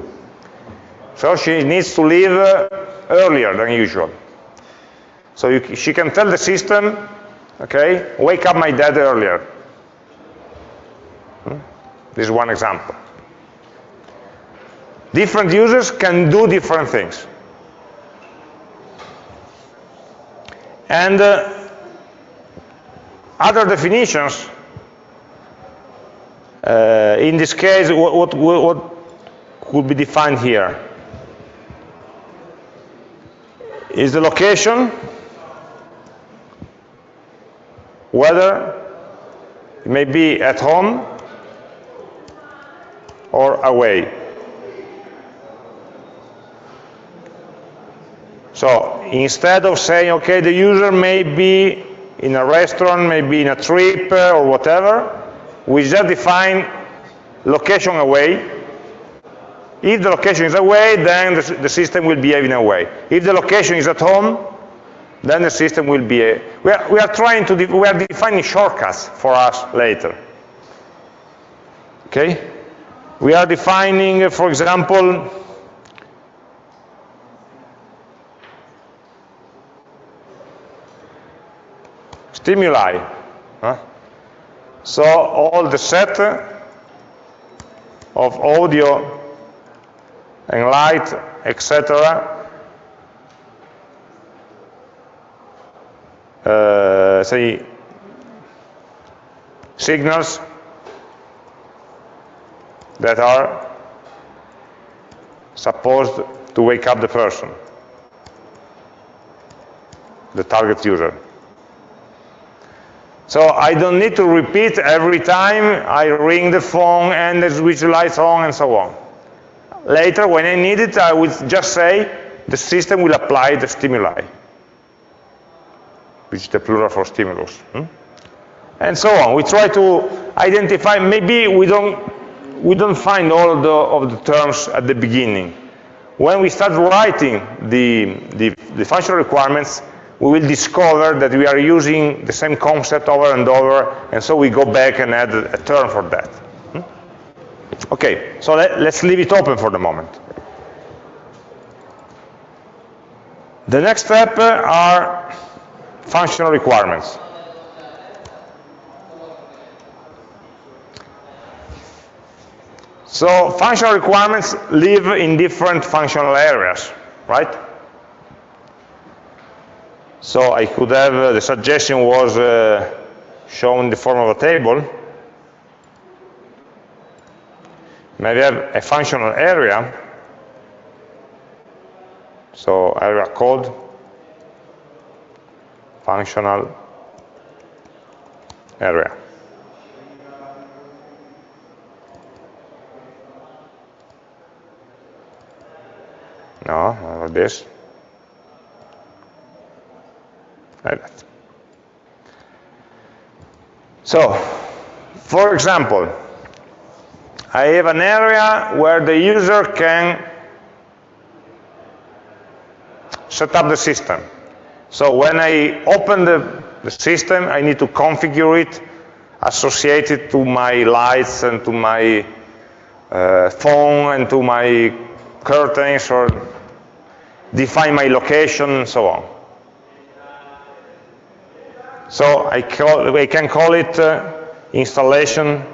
S1: So she needs to leave uh, earlier than usual. So you, she can tell the system, okay, wake up my dad earlier. Hmm? This is one example. Different users can do different things. And uh, other definitions, uh, in this case, what, what, what could be defined here? Is the location, whether it may be at home or away. So instead of saying, okay, the user may be in a restaurant, maybe in a trip uh, or whatever, we just define location away. If the location is away, then the, the system will behave in a way. If the location is at home, then the system will be a, we are, we are trying to, we are defining shortcuts for us later. Okay? We are defining, for example, stimuli. Huh? So all the set of audio and light, etc., uh, say signals that are supposed to wake up the person, the target user. So I don't need to repeat every time I ring the phone and the switch lights on and so on. Later, when I need it, I will just say the system will apply the stimuli, which is the plural for stimulus. Hmm? And so on. We try to identify, maybe we don't, we don't find all the, of the terms at the beginning. When we start writing the, the, the functional requirements, we will discover that we are using the same concept over and over, and so we go back and add a term for that. Hmm? Okay, so let, let's leave it open for the moment. The next step are functional requirements. So functional requirements live in different functional areas, right? So I could have, uh, the suggestion was uh, shown in the form of a table. Maybe have a functional area, so area code, functional area. No, like this. Like that. So, for example, I have an area where the user can set up the system. So when I open the, the system, I need to configure it, associate it to my lights and to my uh, phone and to my curtains or define my location and so on. So I, call, I can call it uh, installation,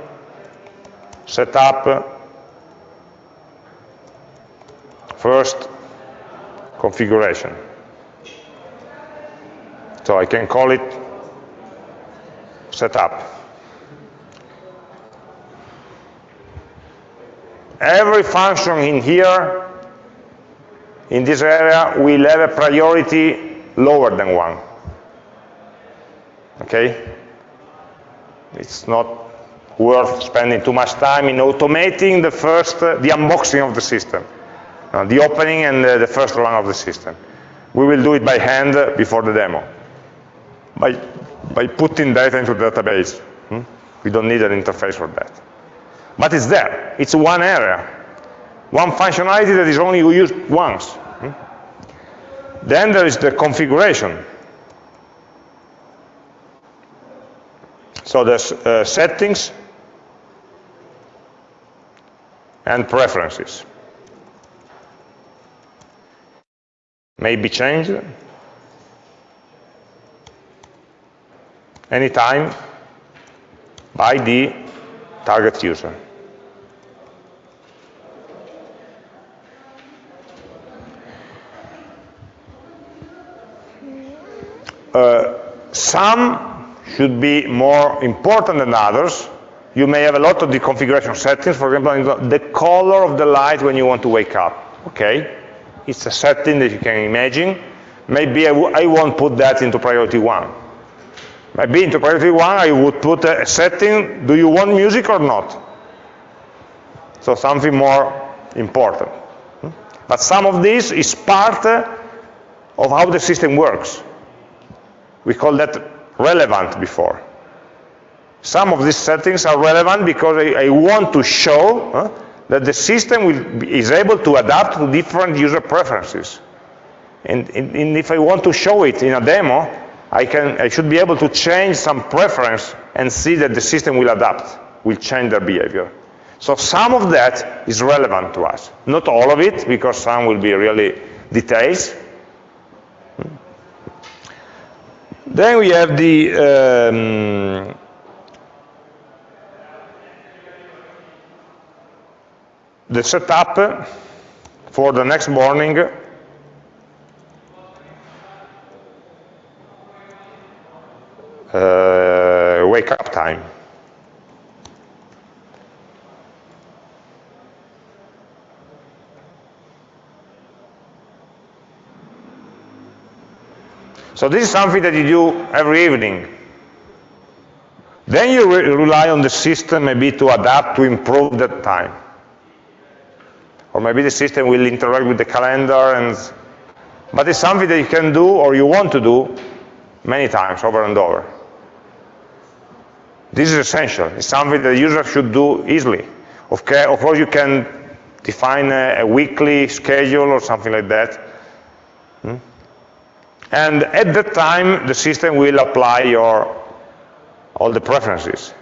S1: setup, first configuration. So I can call it setup. Every function in here, in this area, will have a priority lower than one okay? It's not worth spending too much time in automating the first, uh, the unboxing of the system, uh, the opening and uh, the first run of the system. We will do it by hand before the demo, by, by putting data into the database. Hmm? We don't need an interface for that. But it's there. It's one area, one functionality that is only used once. Hmm? Then there is the configuration. So there's uh, settings and preferences. May be changed anytime by the target user. Uh, some should be more important than others. You may have a lot of the configuration settings, for example, the color of the light when you want to wake up, okay? It's a setting that you can imagine. Maybe I, won't put that into priority one. Maybe into priority one I would put a, setting, do you want music or not? So something more important. But some of this is part uh, of how the system works. We call that relevant before. Some of these settings are relevant because I, I want to show uh, that the system will, is able to adapt to different user preferences. And, and, and, if I want to show it in a demo, I, can, I should be able to change some preference and see that the system will adapt, will change their behavior. So some of that is relevant to us. Not all of it, because some will be really details, Then we have the um, the setup for the next morning uh, wake up time. So this is something that you do every evening. Then you re rely on the system maybe to adapt, to improve that time. Or maybe the system will interact with the calendar, and but it's something that you can do or you want to do many times, over and over. This is essential. It's something that the user should do easily. Okay, of course, you can define a, a weekly schedule or something like that. Hmm? And at that time, the system will apply your all the preferences.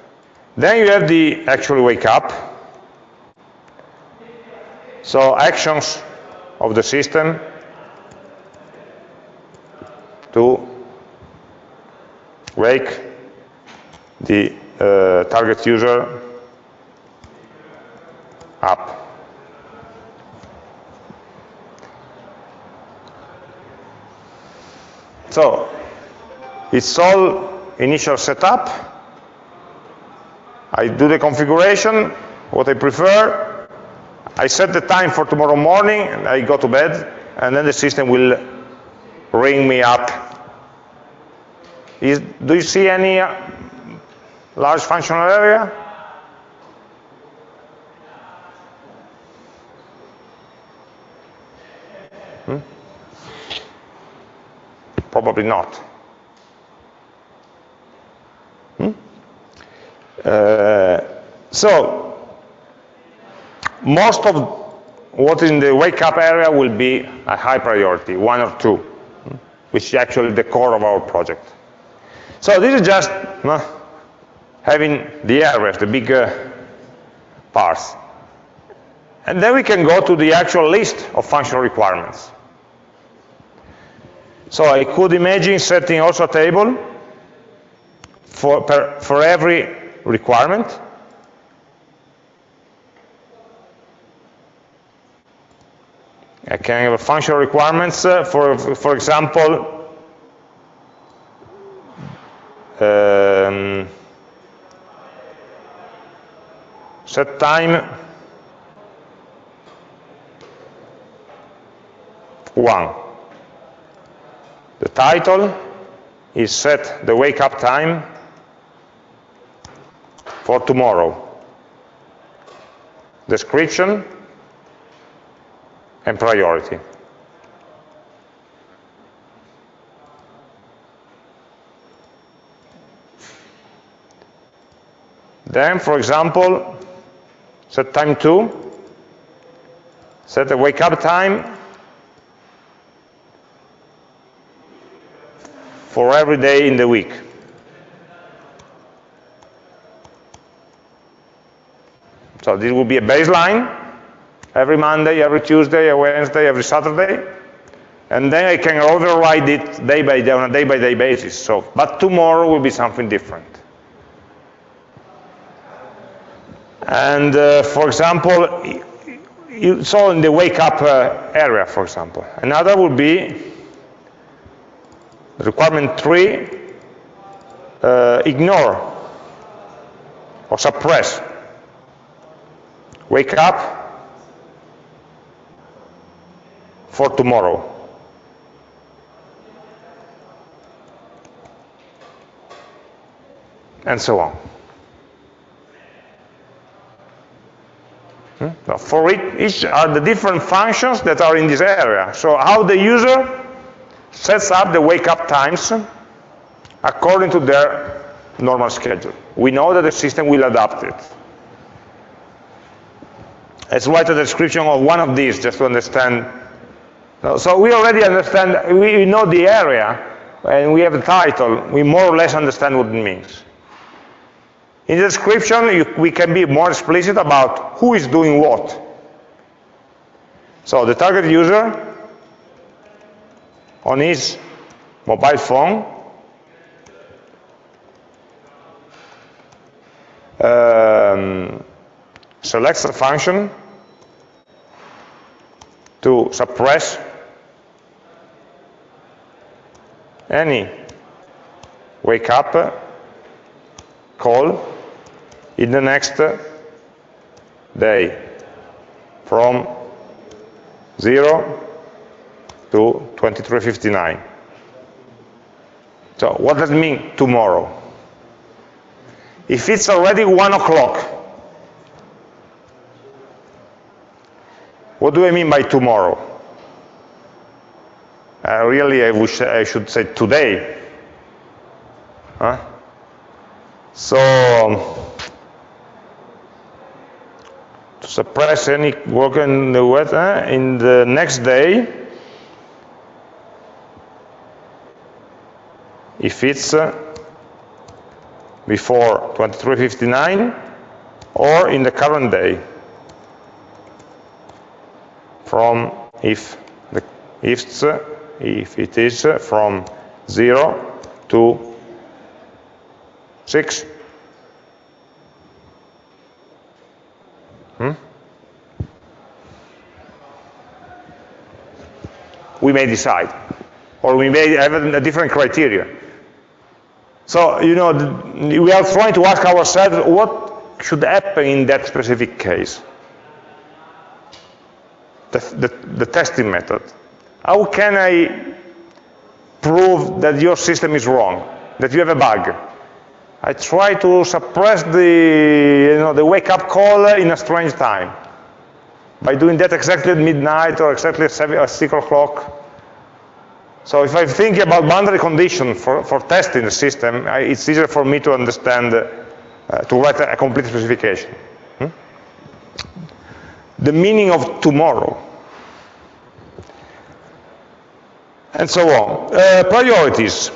S1: Then you have the actual wake up. So actions of the system to wake the uh, target user up. So it's all initial setup. I do the configuration, what I prefer. I set the time for tomorrow morning, and I go to bed, and then the system will ring me up. Is, do you see any uh, large functional area? Probably not. Hmm? Uh, so, most of what in the wake up area will be a high priority, one or two, hmm? which is actually the core of our project. So this is just uh, having the areas, the big uh, parts. And then we can go to the actual list of functional requirements. So I could imagine setting also a table for, per, for every requirement. I can have functional requirements, uh, for, for example, um, set time one. The title is set the wake up time for tomorrow. Description and priority. Then, for example, set time 2, set the wake up time for every day in the week. So this will be a baseline, every Monday, every Tuesday, every Wednesday, every Saturday, and then I can override it day by day on a day-by-day basis. So, but tomorrow will be something different. And uh, for example, you saw in the wake up uh, area, for example. Another would be requirement three, uh, ignore or suppress. Wake up for tomorrow. And so on. Hmm? for each are the different functions that are in this area. So how the user sets up the wake up times according to their normal schedule. We know that the system will adapt it. Let's write a description of one of these just to understand. So we already understand, we know the area, and we have a title, we more or less understand what it means. In the description, you, we can be more explicit about who is doing what. So the target user on his mobile phone. Um, selects a function to suppress any wake up call in the next day from 0 to 2359. So what does it mean tomorrow? If it's already 1 o'clock, what do I mean by tomorrow? Uh, really, I, wish I should say today. Huh? So, to suppress any work in the weather in the next day if it's uh, before 2359 or in the current day. From if the if, uh, if it is uh, from 0 to 6 hmm? we may decide. Or we may have a different criteria. So, you know, we are trying to ask ourselves what should happen in that specific case. The, the, the testing method. How can I prove that your system is wrong, that you have a bug? I try to suppress the, you know, the wake-up call in a strange time by doing that exactly at midnight or exactly at 7, 6 o'clock. So if I think about boundary condition for, for testing the system, I, it's easier for me to understand, uh, to write a, a complete specification. Hmm? The meaning of tomorrow. And so on. Uh, priorities.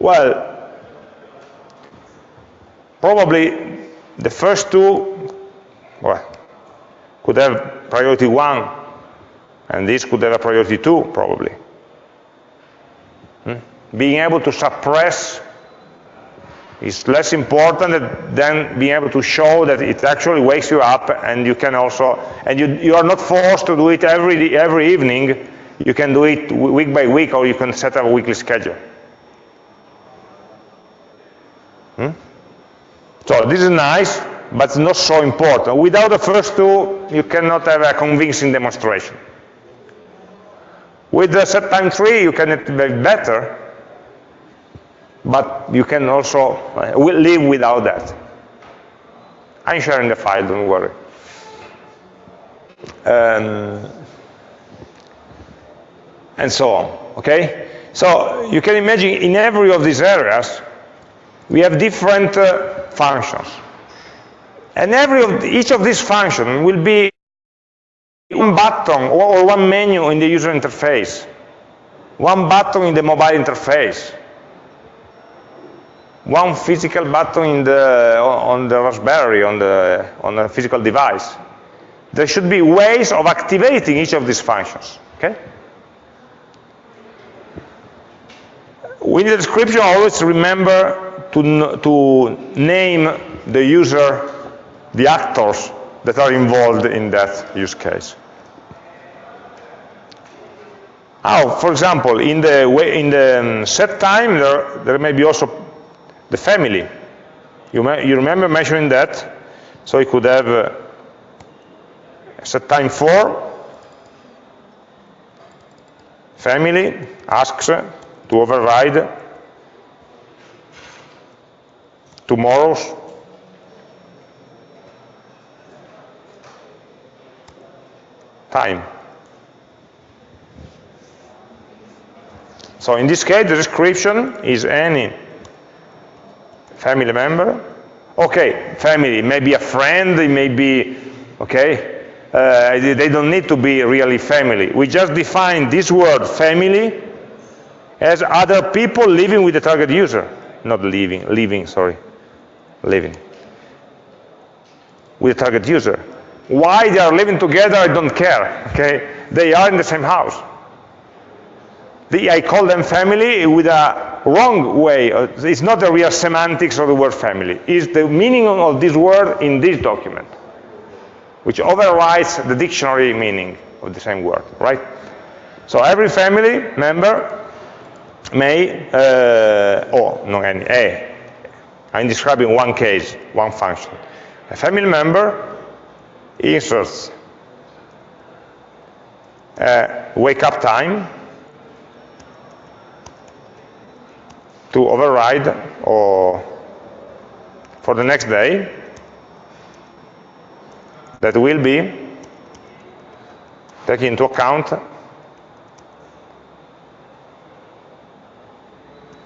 S1: Well, probably the first two, well, could have priority one, and this could have a priority two, probably. Being able to suppress is less important than being able to show that it actually wakes you up and you can also, and you, you are not forced to do it every, every evening, you can do it week by week or you can set up a weekly schedule. Hmm? So this is nice, but not so important. Without the first two, you cannot have a convincing demonstration. With the set time three, you can be better, but you can also uh, live without that. I'm sharing the file, don't worry. Um, and so on, okay? So you can imagine in every of these areas, we have different uh, functions. And every of the, each of these functions will be one button or, or one menu in the user interface, one button in the mobile interface, one physical button in the, on the Raspberry, on the, on a physical device. There should be ways of activating each of these functions, okay? In the description, always remember to, to name the user the actors that are involved in that use case. Now, for example, in the, way, in the um, set time, there, there may be also the family. You, you remember measuring that? So you could have uh, set time 4, family asks to override tomorrow's time. So in this case, the description is any family member. Okay, family, maybe a friend, it may be, okay, uh, they don't need to be really family. We just define this word family as other people living with the target user. Not living, living, sorry, living. With the target user. Why they are living together, I don't care, okay? They are in the same house. The, I call them family with a wrong way. It's not the real semantics of the word family. It's the meaning of this word in this document, which overrides the dictionary meaning of the same word, right? So every family member may, uh, oh, not any, a, I'm describing one case, one function. A family member inserts uh, wake up time to override or for the next day that will be taking into account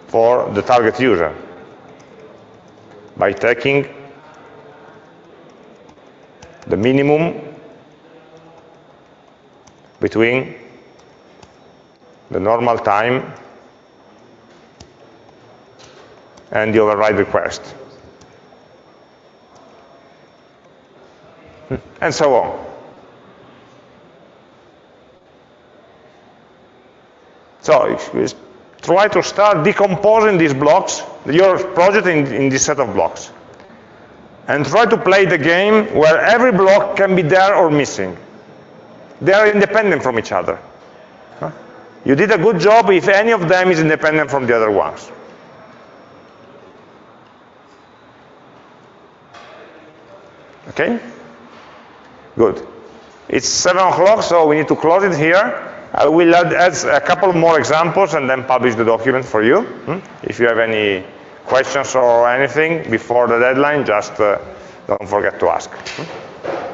S1: for the target user by taking the minimum between the normal time and the override request. Hmm. And so on. So try to start decomposing these blocks, your project in, in this set of blocks and try to play the game where every block can be there or missing. They are independent from each other. You did a good job if any of them is independent from the other ones. Okay? Good. It's 7 o'clock, so we need to close it here. I will add, add, a couple more examples and then publish the document for you. Hmm? If you have any questions or anything before the deadline, just uh, don't forget to ask. Hmm?